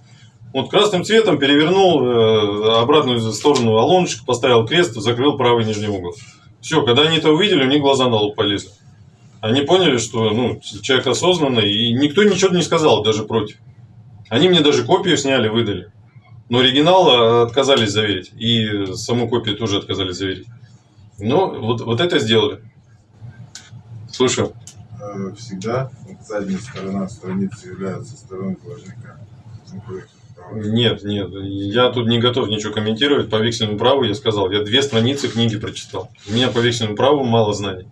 Вот красным цветом перевернул э, обратную сторону алоночку, поставил крест, закрыл правый нижний угол. Все, когда они это увидели, у них глаза на лоб полезли. Они поняли, что ну, человек осознанный, и никто ничего не сказал даже против. Они мне даже копию сняли, выдали. Но оригинал э, отказались заверить. И саму копию тоже отказались заверить. Но вот, вот это сделали. Слушаю. Э, всегда задняя сторона страницы является стороной должника. Нет, нет, я тут не готов ничего комментировать. По вексельному праву я сказал, я две страницы книги прочитал. У меня по вексельному праву мало знаний.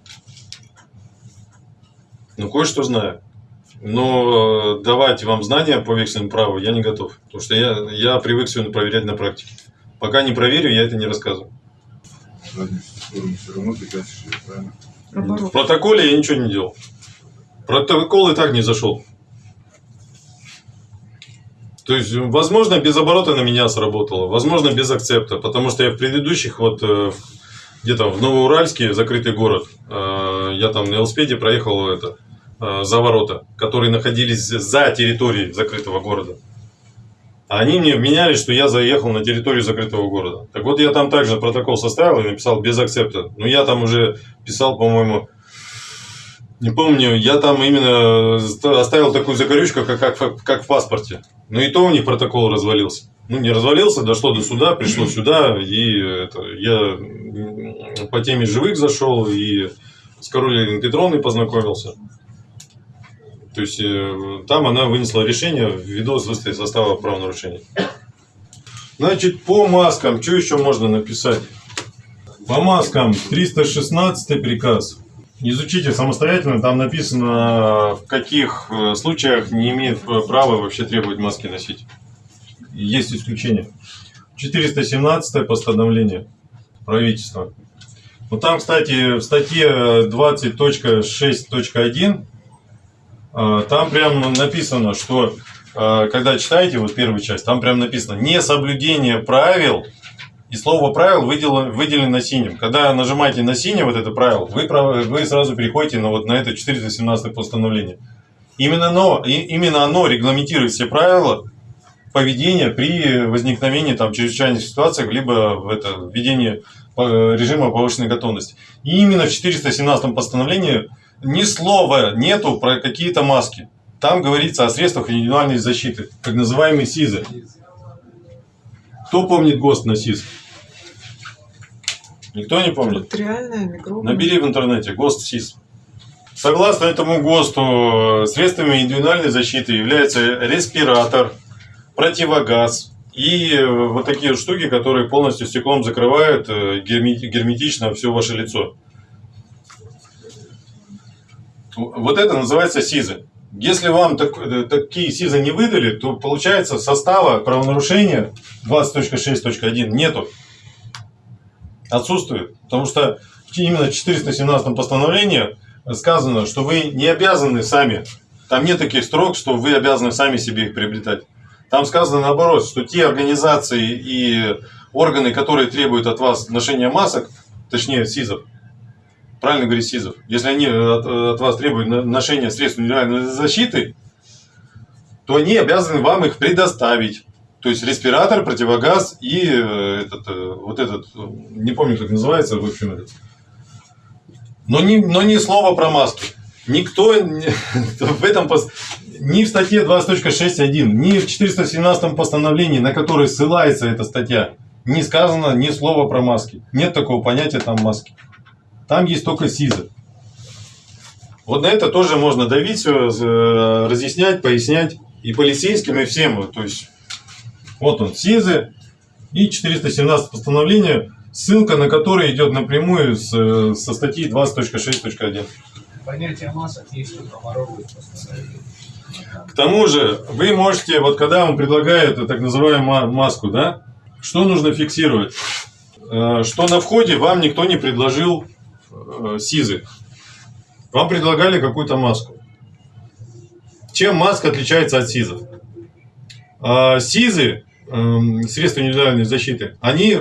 Ну, кое-что знаю. Но э, давать вам знания по вексельному праву я не готов. Потому что я, я привык все проверять на практике. Пока не проверю, я это не рассказываю. В протоколе я ничего не делал. Протокол и так не зашел. То есть, возможно, без оборота на меня сработало, возможно, без акцепта, потому что я в предыдущих, вот э, где-то в Новоуральске, закрытый город, э, я там на велосипеде проехал это, э, за ворота, которые находились за территорией закрытого города. А они мне вменяли, что я заехал на территорию закрытого города. Так вот, я там также протокол составил и написал без акцепта. Но я там уже писал, по-моему, не помню, я там именно ста- оставил такую закорючку, как, как, как в паспорте. Но и то у них протокол развалился. Ну, не развалился, дошло до суда, пришло сюда, и это, я по теме живых зашел, и с Каролиной Петровной познакомился. То есть, э, там она вынесла решение ввиду состава правонарушений. Значит, по маскам, что еще можно написать? По маскам 316 приказ. Изучите самостоятельно, там написано, в каких э, случаях не имеет права вообще требовать маски носить. Есть исключения. 417 постановление правительства. Вот там, кстати, в статье 20.6.1 а, там прям написано, что э, когда читаете вот первую часть, там прям написано «несоблюдение правил», и слово «правил» выделено, выделено синим. Когда нажимаете на синее вот это правило, вы, вы сразу переходите на, вот, на это 417 постановление. Именно оно, и- именно оно регламентирует все правила поведения при возникновении там, чрезвычайных ситуаций, либо в это, введении э, режима повышенной готовности. И именно в 417 постановлении ни слова нету про какие-то маски. Там говорится о средствах индивидуальной защиты, так называемые СИЗы. Кто помнит ГОСТ на СИЗ? Никто не помнит? Бактериальная, микробная. Набери в интернете ГОСТ СИЗ. Согласно этому ГОСТу, средствами индивидуальной защиты являются респиратор, противогаз и э, вот такие вот штуки, которые полностью стеклом закрывают э, герметично все ваше лицо. Вот это называется СИЗы. Если вам так- э, такие СИЗы не выдали, то получается состава правонарушения 20.6.1 нету. Отсутствует. Потому что именно в 417 постановлении сказано, что вы не обязаны сами. Там нет таких строк, что вы обязаны сами себе их приобретать. Там сказано наоборот, что те организации и органы, которые требуют от вас ношения масок, точнее СИЗов, правильно говорить СИЗов, если они от, от вас требуют ношения средств индивидуальной защиты, то они обязаны вам их предоставить. То есть респиратор, противогаз и э, этот, э, вот этот, э, не помню, как называется, в общем, этот. Но не, но ни слова про маски. Никто в этом пос- ни в статье 20.6.1, ни в 417 постановлении, на которое ссылается эта статья, не сказано ни слова про маски. Нет такого понятия там маски. Там есть только СИЗы. Вот на это тоже можно давить, разъяснять, пояснять и полицейским, и всем. То есть, вот он, СИЗы и 417 постановление, ссылка на которое идет напрямую с, э, со статьи 20.6.1. Понятие масок есть только воровые постановления. К тому же, вы можете, вот когда вам предлагают так называемую ма- маску, да, что нужно фиксировать? Э, Что на входе вам никто не предложил э, СИЗы. Вам предлагали какую-то маску. Чем маска отличается от СИЗов? А, СИЗы, эм, средства индивидуальной защиты, они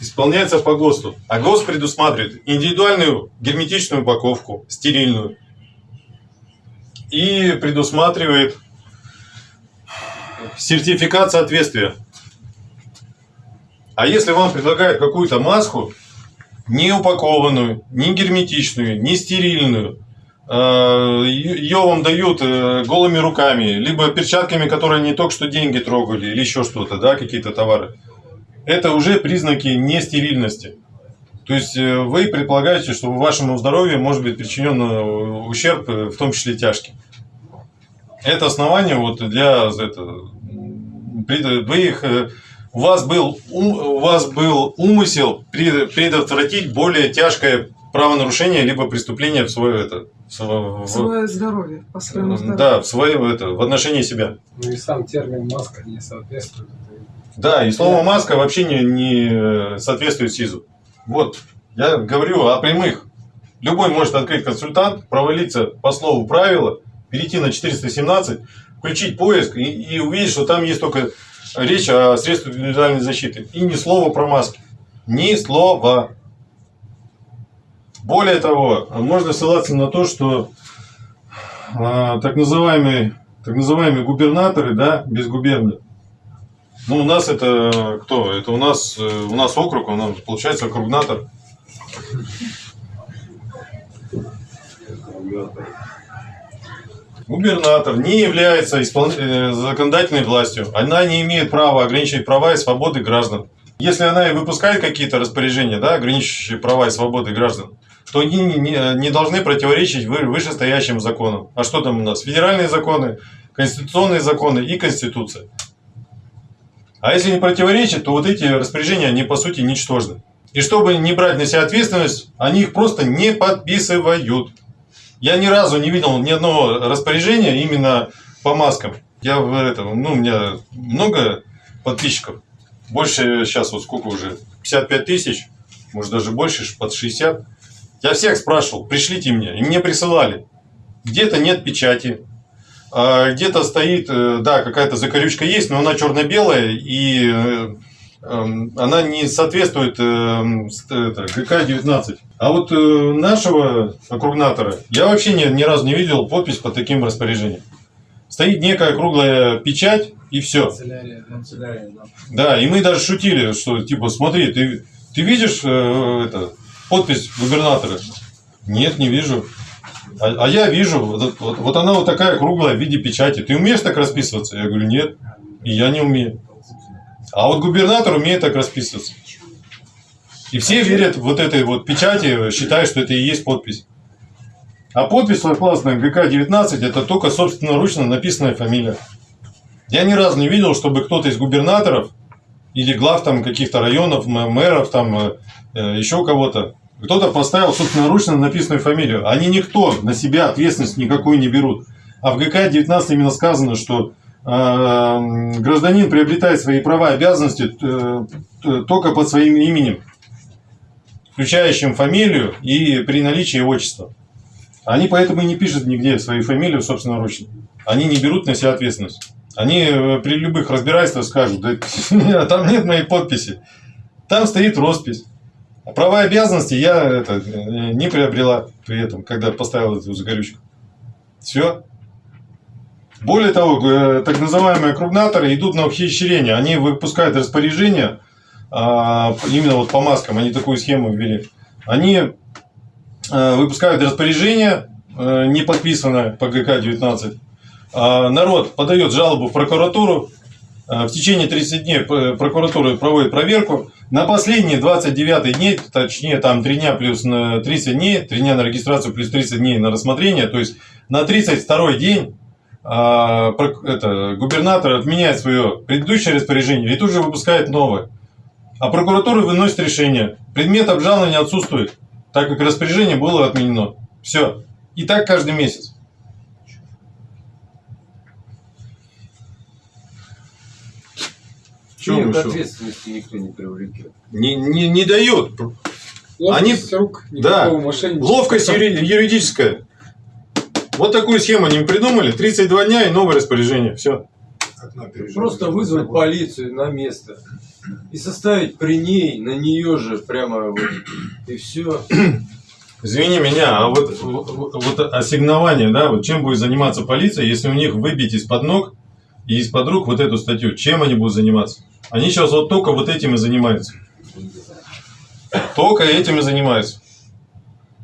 исполняются по ГОСТу. А ГОСТ предусматривает индивидуальную герметичную упаковку, стерильную, и предусматривает сертификат соответствия. А если вам предлагают какую-то маску, не упакованную, не герметичную, не стерильную, ее вам дают э, голыми руками, либо перчатками, которые не только что деньги трогали, или еще что-то, да, какие-то товары, это уже признаки нестерильности. То есть э, вы предполагаете, что вашему здоровью может быть причинен э, ущерб, э, в том числе тяжкий. Это основание вот для это, м, пред- вы их, э, у вас был у вас был умысел пред- предотвратить более тяжкое правонарушение либо преступление в свое это в сво- в- Свое здоровье, по своему здоровью. да в свое это в отношении себя. Ну и сам термин маска не соответствует. Да, и слово маска вообще не, не соответствует СИЗу. Вот, я говорю о прямых. Любой может открыть консультант, провалиться по слову правила, перейти на 417, включить поиск и, и увидеть, что там есть только речь о средствах индивидуальной защиты. И ни слова про маски. Ни слова. Более того, можно ссылаться на то, что а, так называемые, так называемые губернаторы, да, без губернии, ну, у нас это кто? Это у нас, э, у нас округ, у нас получается округнатор. Губернатор не является испол- э, законодательной властью. Она не имеет права ограничивать права и свободы граждан. Если она и выпускает какие-то распоряжения, да, ограничивающие права и свободы граждан, то они не, не- должны противоречить вы- вышестоящим законам. А что там у нас? Федеральные законы, конституционные законы и Конституция. А если не противоречит, то вот эти распоряжения, они по сути ничтожны. И чтобы не брать на себя ответственность, они их просто не подписывают. Я ни разу не видел ни одного распоряжения именно по маскам. Я в этом, ну, у меня много подписчиков. Больше сейчас вот сколько уже? 55 тысяч, может даже больше, под 60. Я всех спрашивал, пришлите мне. И мне присылали. Где-то нет печати, а где-то стоит, э, да, какая-то закорючка есть, но она черно-белая и э, эм, она не соответствует эм, с- это, ГК-19. А вот э, нашего округнатора я вообще ни, ни разу не видел подпись под таким распоряжением. Стоит некая круглая печать и все. Канцелярия, канцелярия, да. Да, и мы даже шутили, что типа, смотри, ты, ты видишь э, это, подпись губернатора? Нет, не вижу. А, а я вижу, вот, вот- вот она вот такая круглая в виде печати. Ты умеешь так расписываться? Я говорю, нет, и я не умею. А вот губернатор умеет так расписываться. И все верят вот этой вот печати, считают, что это и есть подпись. А подпись согласно ГК-19 это только собственноручно написанная фамилия. Я ни разу не видел, чтобы кто-то из губернаторов или глав там каких-то районов, мэров, там э, э, еще кого-то, кто-то поставил собственноручно написанную фамилию. Они никто на себя ответственность никакую не берут. А в ГК-19 именно сказано, что м, гражданин приобретает свои права и обязанности э, только под своим именем, включающим фамилию и при наличии отчества. Они поэтому и не пишут нигде свою фамилию собственноручно. Они не берут на себя ответственность. Они э, при любых разбирательствах скажут, да там нет моей подписи. Там стоит роспись. А права и обязанности я это, э, не приобрела при этом, когда поставил эту загорючку. Все. Более того, э, так называемые кругнаторы идут на ухищрение. Они выпускают распоряжение, а, именно вот по маскам, они такую схему ввели. Они выпускают распоряжение, не подписанное по ГК-19, а, народ подает жалобу в прокуратуру, а, в течение 30 дней прокуратура проводит проверку, на последние 29 дней, точнее там 3 дня плюс на 30 дней, 3 дня на регистрацию плюс 30 дней на рассмотрение, то есть на 32 день а, это, губернатор отменяет свое предыдущее распоряжение и тут же выпускает новое. А прокуратура выносит решение. Предмет обжалования отсутствует, так как распоряжение было отменено. Все. И так каждый месяц. Чё Нет, что? ответственности никто не привлекет. Не, не, не дают. Ловкость рук да. Ловкость юри- юридическая. Вот такую схему они придумали. 32 дня и новое распоряжение. Все. Просто вызвать полицию на место и составить при ней, на нее же прямо вот, и все. Извини меня, а вот, вот, вот ассигнование, да, вот чем будет заниматься полиция, если у них выбить из-под ног и из-под рук вот эту статью, чем они будут заниматься? Они сейчас вот только вот этим и занимаются. Только этим и занимаются.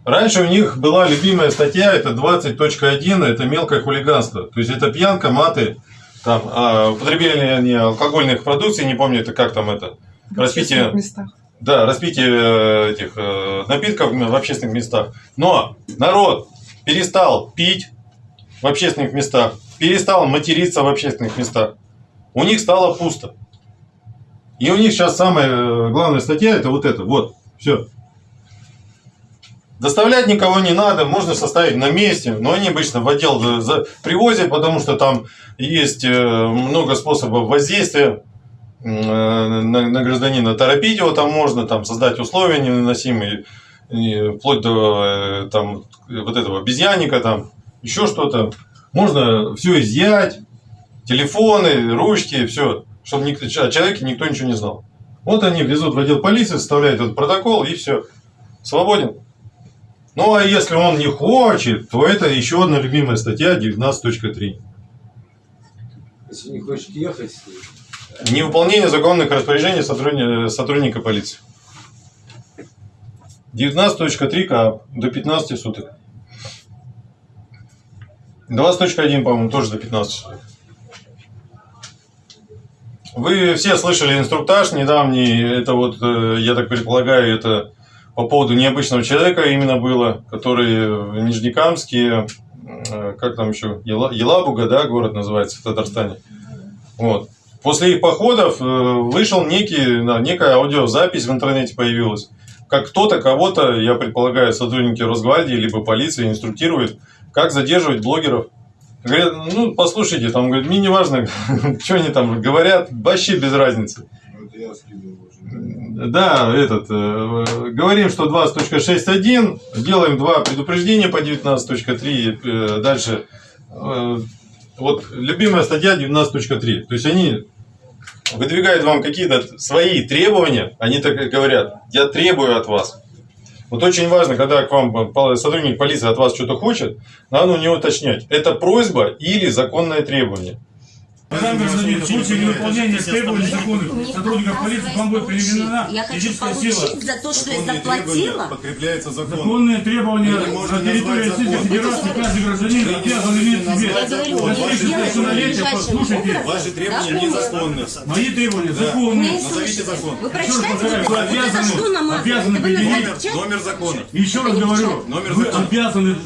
Раньше у них была любимая статья, это 20.1, это мелкое хулиганство. То есть это пьянка, маты, там, а, употребление не алкогольных продукций, не помню, это как там это, В распитие, местах. да, распитие э, этих э, напитков в общественных местах. Но народ перестал пить в общественных местах, перестал материться в общественных местах. У них стало пусто. И у них сейчас самая э, главная статья это вот это. Вот, все. Доставлять никого не надо, можно составить на месте, но они обычно в отдел за- привозят, потому что там есть э, много способов воздействия э, на, на гражданина. Торопить его там можно, там создать условия невыносимые, вплоть до э, там, вот этого обезьянника, там, еще что-то. Можно все изъять, телефоны, ручки, все, чтобы никто, о человеке никто ничего не знал. Вот они везут в отдел полиции, составляют этот протокол и все. Свободен. Ну а если он не хочет, то это еще одна любимая статья 19.3. Если не хочет ехать, Невыполнение законных распоряжений сотрудника, сотрудника полиции. 19.3 КАП до 15 суток. 20.1, по-моему, тоже до 15 суток. Вы все слышали инструктаж недавний, это вот, э, я так предполагаю, это по поводу необычного человека именно было, который в Нижнекамске, э, как там еще, Ела- Елабуга, да, город называется в Татарстане. Вот. После их походов э, вышел некий, да, некая аудиозапись в интернете появилась. Как кто-то кого-то, я предполагаю, сотрудники Росгвардии либо полиции инструктирует, как задерживать блогеров. Говорят, ну, послушайте, там, говорит, мне не важно, что они там говорят, вообще без разницы. Да, этот, э, говорим, что 20.6.1, делаем два предупреждения по 19.3, э, дальше э, вот любимая статья 19.3. То есть они выдвигают вам какие-то свои требования, они так и говорят, я требую от вас. Вот очень важно, когда к вам сотрудник полиции от вас что-то хочет, надо у него уточнять, это просьба или законное требование. Уважаемый гражданин, в случае невыполнения требований законных сотрудников полиции вам будет применена физическая сила. за то, что я заплатила. подкрепляются законом. Законные требования на территории Российской. Федерации каждый гражданин обязан иметь себе. Я говорю, Достигнув я сделаю совершеннолетия, послушайте, Ваши требования незаконны. мои требования законные. Назовите закон. Вы Еще раз прочитайте, обязаны- обязаны предъявить? Номер закона. Еще раз говорю, Номер вы закона. обязаны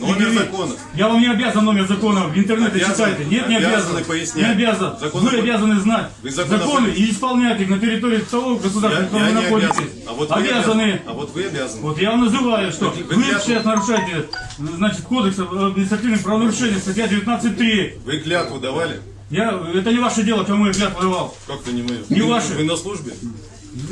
Номер закона. Я вам не обязан номер закона, в интернете Обязаны. читайте. Нет, не Обязаны обязан. пояснять. Обязан. Законы- Вы обязаны знать Вы законы- законы и исполнять их на территории того государства, в Я, котором я вы находитесь. обязан. А вот вы обязаны. обязаны. А вот вы обязаны. Вот я вам называю, что Вы- вы, вы клятву- сейчас нарушаете, значит, кодекс административных правонарушений, статья 19.3. Вы клятву давали? Я, это не ваше дело, кому я клятву давал. Как-то не мое. Не вы, ваше. Вы на службе?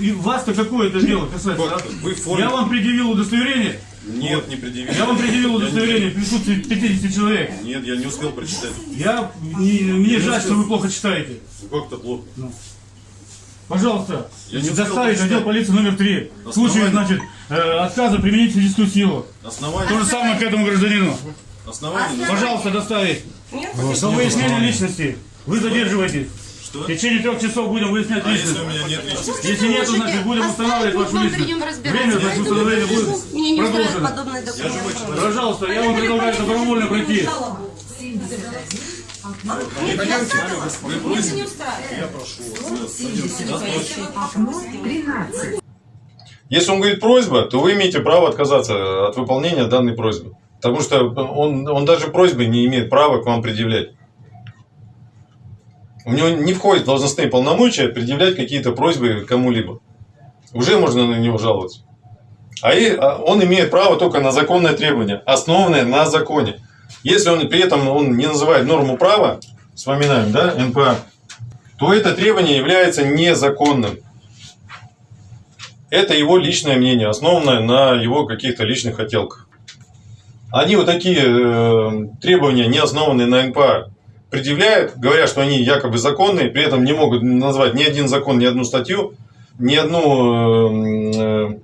И вас-то какое это дело касается? А? Вы в форме. Я вам предъявил удостоверение. Нет, не предъявили. Я вам предъявил удостоверение в присутствии 50 человек. Нет, я не успел прочитать. Я, не- мне жаль, что вы плохо читаете. Как-то плохо. Пожалуйста, Я не успел доставить прочитать. отдел полиции номер 3. В случае, значит, э, отказа применить физическую силу. Основание. То же самое к этому гражданину. Основание. Пожалуйста, доставить. До выяснения личности. Вы задерживаетесь. Что? В течение трех часов будем выяснять А если личность. у меня нет личности? Если нет, то значит будем устанавливать вашу личность. Время значит установления будет Мне не устраивает продолжено. Пожалуйста, я вам предлагаю добровольно пройти. Вы просите? Если он говорит просьба, то вы имеете право отказаться от выполнения данной просьбы. Потому что он, он даже просьбы не имеет права к вам предъявлять. У него не входит в должностные полномочия предъявлять какие-то просьбы кому-либо. Уже можно на него жаловаться. А а он имеет право только на законное требование, основанное на законе. Если он при этом он не называет норму права, вспоминаем, да, НПА, то это требование является незаконным. Это его личное мнение, основанное на его каких-то личных хотелках. Они вот такие э, требования, не основанные на НПА, предъявляют, говорят, что они якобы законные, при этом не могут назвать ни один закон, ни одну статью, ни одну э, э,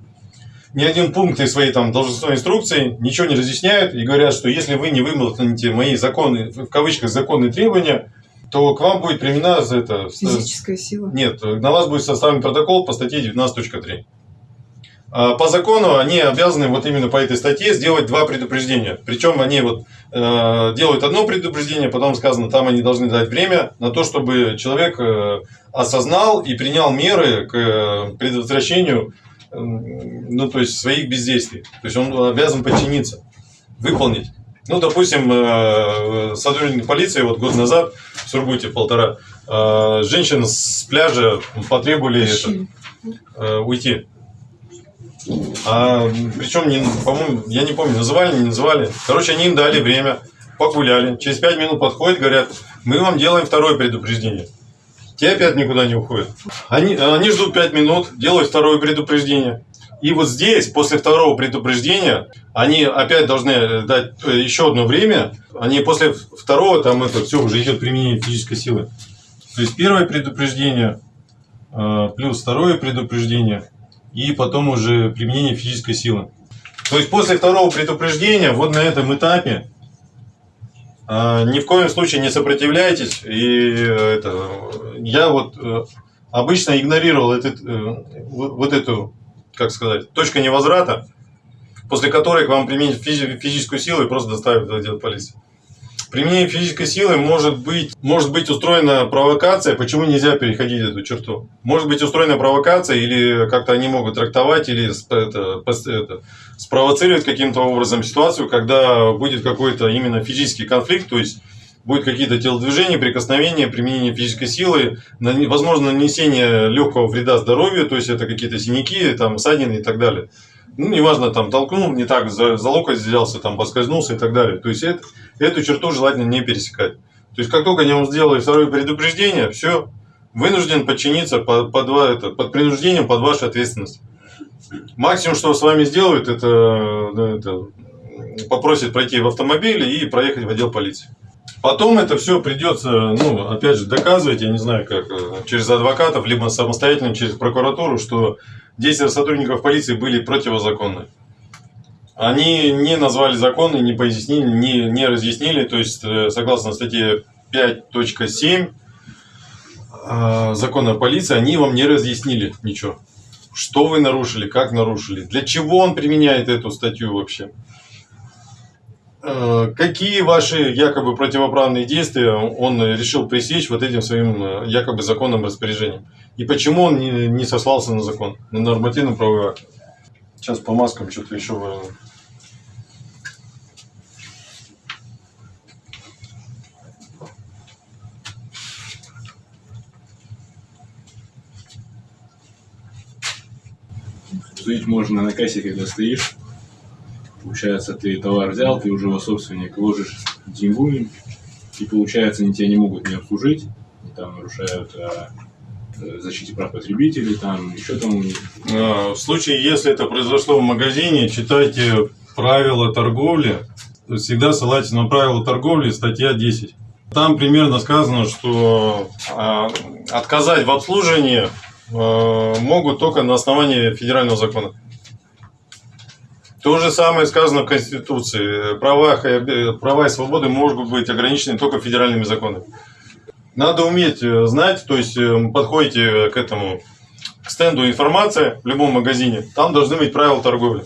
ни один пункт из своей там должностной инструкции, ничего не разъясняют и говорят, что если вы не выполните мои законы, в кавычках законные требования, то к вам будет применена за это... Физическая сила. Нет, на вас будет составлен протокол по статье 19.3. А По закону они обязаны вот именно по этой статье сделать два предупреждения. Причем они вот э, делают одно предупреждение, потом сказано, там они должны дать время на то, чтобы человек э, осознал и принял меры к э, предотвращению э, ну, то есть своих бездействий. То есть он обязан подчиниться, выполнить. Ну, допустим, э, сотрудник полиции вот год назад в Сургуте полтора э, женщин с пляжа потребовали это, э, уйти. А, причем, по-моему, я не помню, называли, не называли. Короче, они им дали время, погуляли. Через пять минут подходят, говорят, мы вам делаем второе предупреждение. Те опять никуда не уходят. Они, они ждут пять минут, делают второе предупреждение. И вот здесь, после второго предупреждения, они опять должны дать э, еще одно время. Они после второго, там это все, уже идет применение физической силы. То есть первое предупреждение, э, плюс второе предупреждение, и потом уже применение физической силы. То есть после второго предупреждения, вот на этом этапе, э, ни в коем случае не сопротивляйтесь. И э, это, я вот э, обычно игнорировал этот, э, вот эту, как сказать, точку невозврата, после которой к вам применить физи- физическую силу и просто доставят в отдел полиции. Применение физической силы может быть, может быть устроена провокация. Почему нельзя переходить эту черту? Может быть устроена провокация, или как-то они могут трактовать, или это, это, спровоцировать каким-то образом ситуацию, когда будет какой-то именно физический конфликт, то есть будут какие-то телодвижения, прикосновения, применение физической силы, возможно нанесение легкого вреда здоровью, то есть это какие-то синяки, там, ссадины и так далее. Ну, неважно, там, толкнул, не так, за, за локоть взялся, там, поскользнулся и так далее. То есть это, эту черту желательно не пересекать. То есть как только они вам сделали второе предупреждение, все, вынужден подчиниться под, под, это, под принуждением, под вашу ответственность. Максимум, что с вами сделают, это, это попросит пройти в автомобиле и проехать в отдел полиции. Потом это все придется, ну, опять же, доказывать, я не знаю, как, э, через адвокатов, либо самостоятельно через прокуратуру, что действия сотрудников полиции были противозаконны. Они не назвали законы, не пояснили, не, не разъяснили, то есть, э, согласно статье 5.7 э, закона о полиции, они вам не разъяснили ничего. Что вы нарушили, как нарушили, для чего он применяет эту статью вообще. Э, Какие ваши якобы противоправные действия он решил пресечь вот этим своим якобы законным распоряжением? И почему он не, не сослался на закон, на нормативно-правовой акт? Сейчас по маскам что-то еще важно. Судить можно на кассе, когда стоишь. Получается, ты товар взял, ты уже его собственник, ложишь деньгу, и получается, они тебя не могут не обслужить, там нарушают а, защите прав потребителей, там еще там А, В случае, если это произошло в магазине, читайте правила торговли. Всегда ссылайтесь на правила торговли, статья 10. Там примерно сказано, что а, отказать в обслуживании могут только на основании федерального закона. То же самое сказано в Конституции. Права, права и свободы могут быть ограничены только федеральными законами. Надо уметь э, знать, то есть э, подходите к этому к стенду информация в любом магазине, там должны быть правила торговли.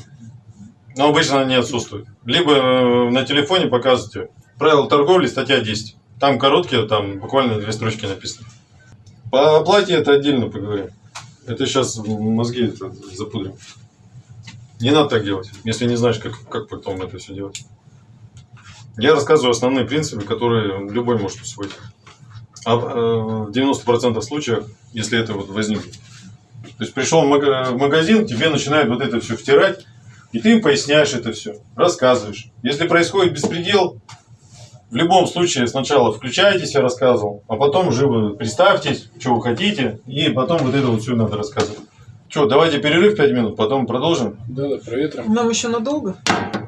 Но обычно они отсутствуют. Либо э, на телефоне показывайте правила торговли, статья 10. Там короткие, там буквально две строчки написано. По оплате это отдельно поговорим. Это сейчас мозги запудрим. Не надо так делать, если не знаешь, как, как потом это все делать. Я рассказываю основные принципы, которые любой может усвоить. А э, в 90% случаев, если это вот возникнет. То есть пришел в мага- в магазин, тебе начинают вот это все втирать, и ты им поясняешь это все, рассказываешь. Если происходит беспредел, в любом случае сначала включайтесь, я рассказывал, а потом уже представьтесь, что вы хотите, и потом вот это вот все надо рассказывать. Что, давайте перерыв 5 минут, потом продолжим. Да, да, проветрим. Нам еще надолго?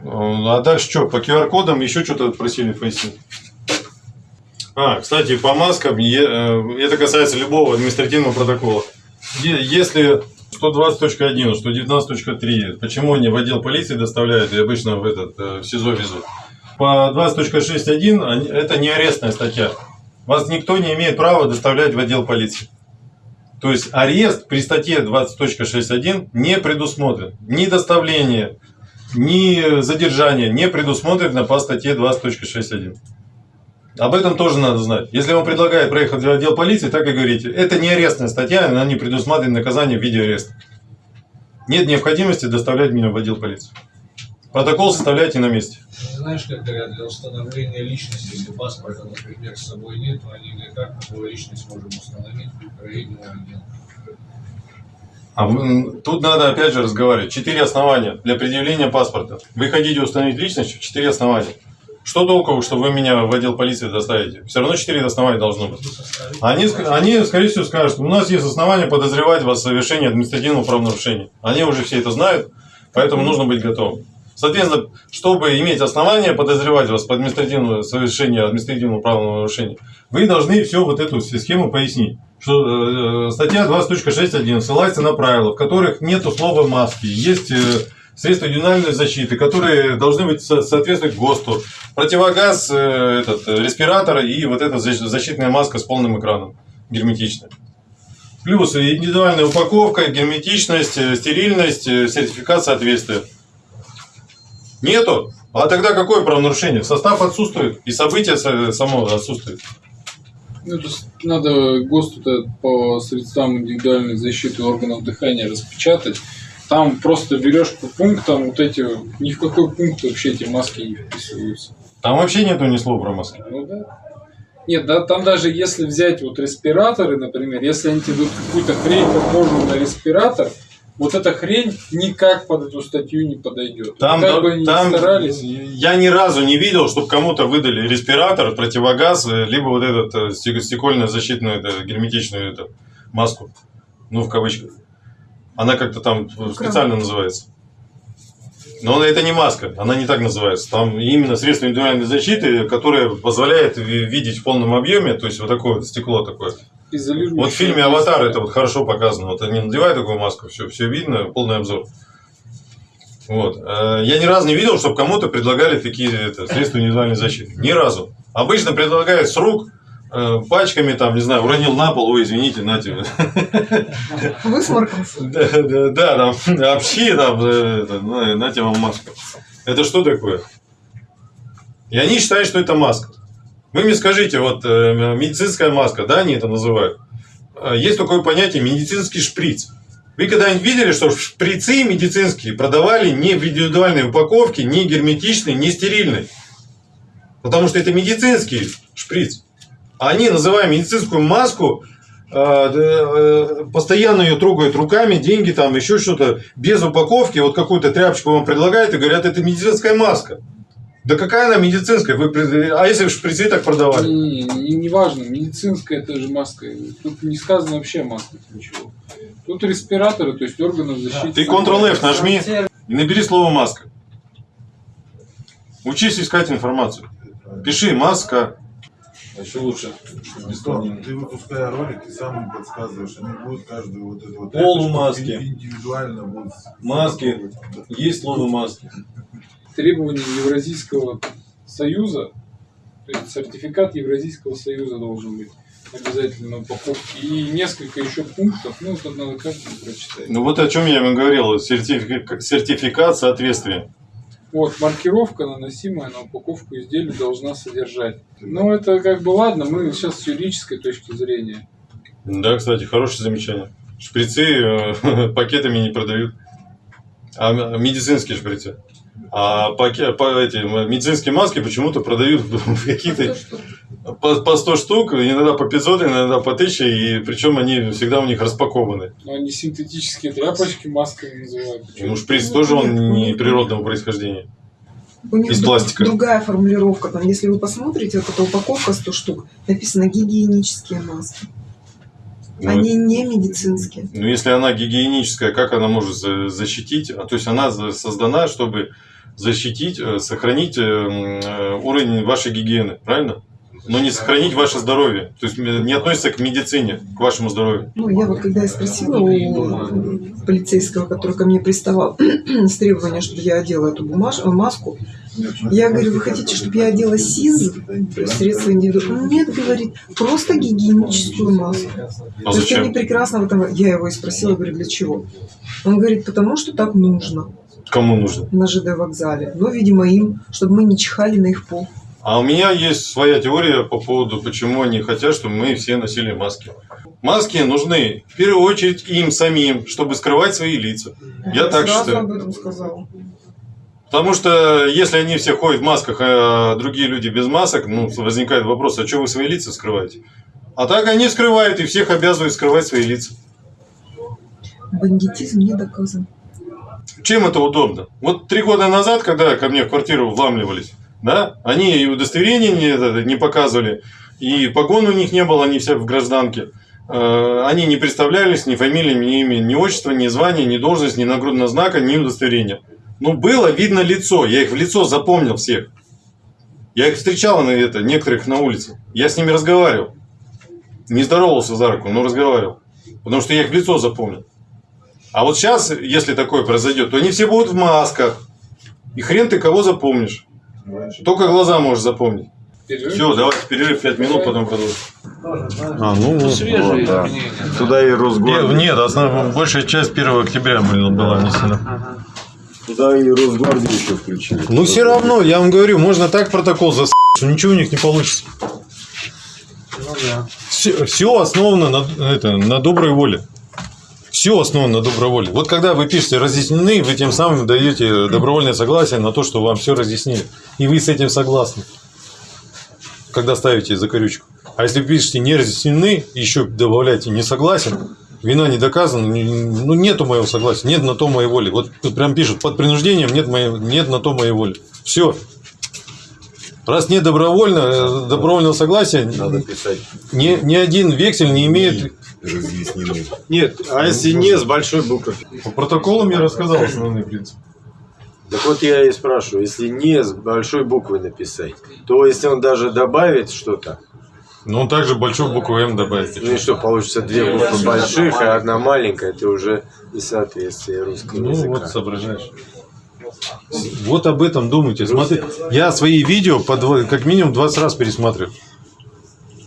А дальше что, по QR-кодам еще что-то просили пояснить? А, кстати, по маскам, э, это касается любого административного протокола. Если 120.1, 119.3, почему они в отдел полиции доставляют и обычно в этот э, в СИЗО везут? По 20.6.1 они- это не арестная статья. Вас никто не имеет права доставлять в отдел полиции. То есть арест при статье 20.6.1 не предусмотрен. Ни доставление, ни задержание не предусмотрено по статье 20.6.1. Об этом тоже надо знать. Если вам предлагают проехать в отдел полиции, так и говорите. Это не арестная статья, она не предусматривает наказание в виде ареста. Нет необходимости доставлять меня в отдел полиции. Протокол составляйте на месте. Знаешь, как говорят, для установления личности, если паспорта, например, с собой нет, то они говорят, как мы твою личность можем установить или нет. А вы- тут надо опять же разговаривать. Четыре основания для предъявления паспорта. Вы хотите установить личность, четыре основания. Что толку, что вы меня в отдел полиции доставите? Все равно четыре основания должно быть. Они, они, скорее всего, скажут, у нас есть основания подозревать вас в совершении административного правонарушения. Они уже все это знают, поэтому нужно быть готовым. Соответственно, чтобы иметь основания подозревать вас в административном совершении административного правонарушения, вы должны все вот эту схему пояснить. Что э, статья 20.6.1 ссылается на правила, в которых нету слова маски, есть э, средства индивидуальной защиты, которые должны быть со- соответствовать ГОСТу, противогаз, э, этот, э, респиратор и вот эта защ- защитная маска с полным экраном, герметичная. Плюс индивидуальная упаковка, герметичность, э, стерильность, сертификат соответствия. Нету? А тогда какое правонарушение? Состав отсутствует, и событие со- само отсутствует. Ну, то есть надо ГОСТу-то по средствам индивидуальной защиты органов дыхания распечатать. Там просто берешь по пунктам вот эти, ни в какой пункт вообще эти маски не вписываются. Там вообще нету ни слова про маски. Ну да. Нет, да, там даже если взять вот респираторы, например, если они тебе дадут какую-то хрень похожую на респиратор, вот эта хрень никак под эту статью не подойдет. Там, как бы они ни там старались. я ни разу не видел, чтобы кому-то выдали респиратор, противогаз, э, либо вот этот э, стек- стекольную защитную, это, герметичную эту маску. Ну, в кавычках. Она как-то там специально называется. Но это не маска, она не так называется. Там именно средство индивидуальной защиты, которое позволяет ви- видеть в полном объеме, то есть вот такое вот стекло такое. Вот в фильме «Аватар» это вот хорошо показано. Вот они надевают такую маску, все, все видно, полный обзор. Вот. Э, Я ни разу не видел, чтобы кому-то предлагали такие это, средства индивидуальной защиты. Ни разу. Обычно предлагают с рук, пачками, там, не знаю, уронил на пол, ой, извините, нате. Высморкался. Да, да, да, там, общи, там, э, на, нате вам маску. Это что такое? И они считают, что это маска. Вы мне скажите, вот э, медицинская маска, да, они это называют. Э, Есть такое понятие медицинский шприц. Вы когда-нибудь видели, что шприцы медицинские продавали не в индивидуальной упаковке, не герметичной, не стерильной? Потому что это медицинский шприц. А они, называя медицинскую маску, э, э, постоянно ее трогают руками, деньги там, еще что-то, без упаковки, вот какую-то тряпочку вам предлагают и говорят, это медицинская маска. Да какая она медицинская? Вы, а если в шприцы так продавали? Не, не, не важно, медицинская это же маска. Тут не сказано вообще о масках ничего. Тут респираторы, то есть органов защиты. Ты Ctrl-F нажми и набери слово маска. Учись искать информацию. Пиши маска. А еще лучше. Бесподобно. Ты выпуская ролик, ты сам им подсказываешь, они будут каждую вот эту вот Полумаски. тряпочку индивидуально будут. Маски. Есть слово маски. Требования Евразийского союза, то есть сертификат Евразийского союза должен быть обязательно на упаковке. И несколько еще пунктов, ну, это надо каждому прочитать. Ну вот о чем я вам говорил. Сертифика- Сертификат соответствия. Вот, маркировка, наносимая на упаковку изделия, должна содержать. Ну, это как бы ладно, мы сейчас с юридической точки зрения. Да, кстати, хорошее замечание. Шприцы э, пакетами не продают. А медицинские шприцы. А паке- по, эти, м- медицинские маски почему-то продают в какие-то по, по 100 штук, иногда по 500, иногда по 1000, и причем они всегда у них распакованы. Но они синтетические тряпочки масками называют. Ну, шприц тоже он не природного происхождения. У них Из пластика. другая формулировка. Там, если вы посмотрите, вот эта упаковка 100 штук, написано гигиенические маски. Ну, Они не медицинские. Ну, если она гигиеническая, как она может за- защитить? А, То есть она создана, чтобы защитить, э, сохранить э, э, уровень вашей гигиены, правильно? Но не сохранить ваше здоровье. То есть не относится к медицине, к вашему здоровью. Ну, я вот когда я спросила у полицейского, который ко мне приставал с требованием, чтобы я одела эту бумаж... маску, я говорю, вы хотите, чтобы я одела СИЗ, средства индивидуального? Нет, говорит, просто гигиеническую маску. А То есть они прекрасно в этом... Я его и спросила, говорю, для чего? Он говорит, потому что так нужно Кому нужно? на ЖД вокзале. Ну, видимо, им, чтобы мы не чихали на их пол. А у меня есть своя теория по поводу, почему они хотят, чтобы мы все носили маски. Маски нужны в первую очередь им самим, чтобы скрывать свои лица. Я так сразу считаю. об этом сказала. Потому что если они все ходят в масках, а другие люди без масок, ну, возникает вопрос, а что вы свои лица скрываете? А так они скрывают, и всех обязывают скрывать свои лица. Бандитизм не доказан. Чем это удобно? Вот три года назад, когда ко мне в квартиру вламливались, да, они и удостоверения не, не показывали, и погон у них не было, они все в гражданке. Э, Они не представлялись ни фамилией, ни имя, ни отчество, ни звание, ни должность, ни нагрудного знака, ни удостоверения. Ну, было видно лицо, я их в лицо запомнил всех. Я их встречал на это, некоторых на улице. Я с ними разговаривал. Не здоровался за руку, но разговаривал. Потому что я их в лицо запомнил. А вот сейчас, если такое произойдет, то они все будут в масках. И хрен ты кого запомнишь. Только глаза можешь запомнить. Перерыв? Все, давайте перерыв 5 минут, потом продолжим. А, ну, Свежие да. изменения. Туда и Росгвардия. Нет, основная, большая часть 1 октября была, была внесена. Туда и Росгвардию еще включили. Ну, все равно, я вам говорю, можно так протокол засать, что ничего у них не получится. Ну да. Все, основано на, это, на доброй воле. Все основано на доброй воле. Вот когда вы пишете разъяснены, вы тем самым даете добровольное согласие на то, что вам все разъяснили. И вы с этим согласны. Когда ставите закорючку. А если пишете не разъяснены, еще добавляете не согласен, вина не доказана, не- ну нету моего согласия, нет на то моей воли. Вот прям пишут, под принуждением нет, моей, нет на то моей воли. Все. Раз нет добровольно, э, добровольного согласия, Надо писать ни, ни один вексель не имеет... разъяснены. Нет, а если не с большой буквы? По протоколам я рассказал основные принципы. Так вот я и спрашиваю, если не с большой буквы написать, то если он даже добавит что-то, Ну, он также большую букву М добавить. ну и что, получится две буквы больших, а одна маленькая, это уже несоответствие русского Ну, языка. вот соображаешь. Вот об этом думайте. Смотри, я свои видео по как минимум 20 раз пересматриваю.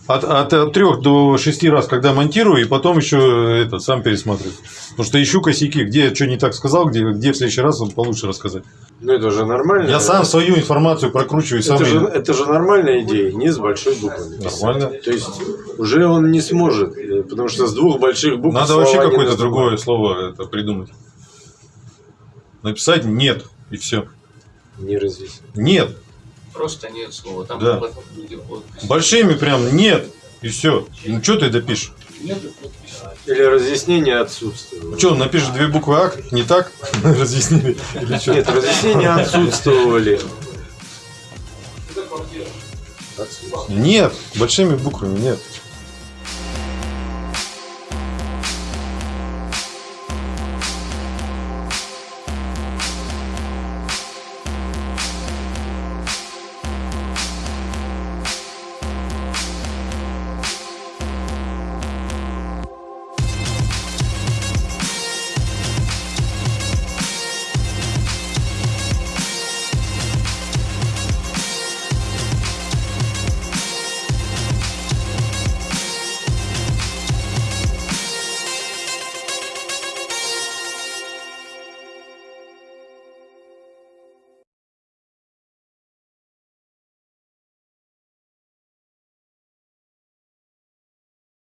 От, от, от 3 до 6 раз, когда монтирую, и потом еще это, сам пересматриваю. Потому что ищу косяки, где я что не так сказал, где, где в следующий раз получше рассказать. Ну это же нормально. Я сам свою информацию прокручиваю, сам это, же, ее- это же нормальная идея, не с большой буквы. Нормально. То есть уже он не сможет, э, потому что с двух больших букв Надо вообще какое-то другое слово это придумать. Написать нет, и все. Не разъяснить. Нет. Просто нет слова. Там Да. потом люди будут писать. Большими прям нет. И все. Ну что ты допишешь? Подписи. Или разъяснение отсутствовало. Что, он напишет две буквы А, не так? Разъяснили. Или что? Нет, разъяснения отсутствовали. Нет, большими буквами нет.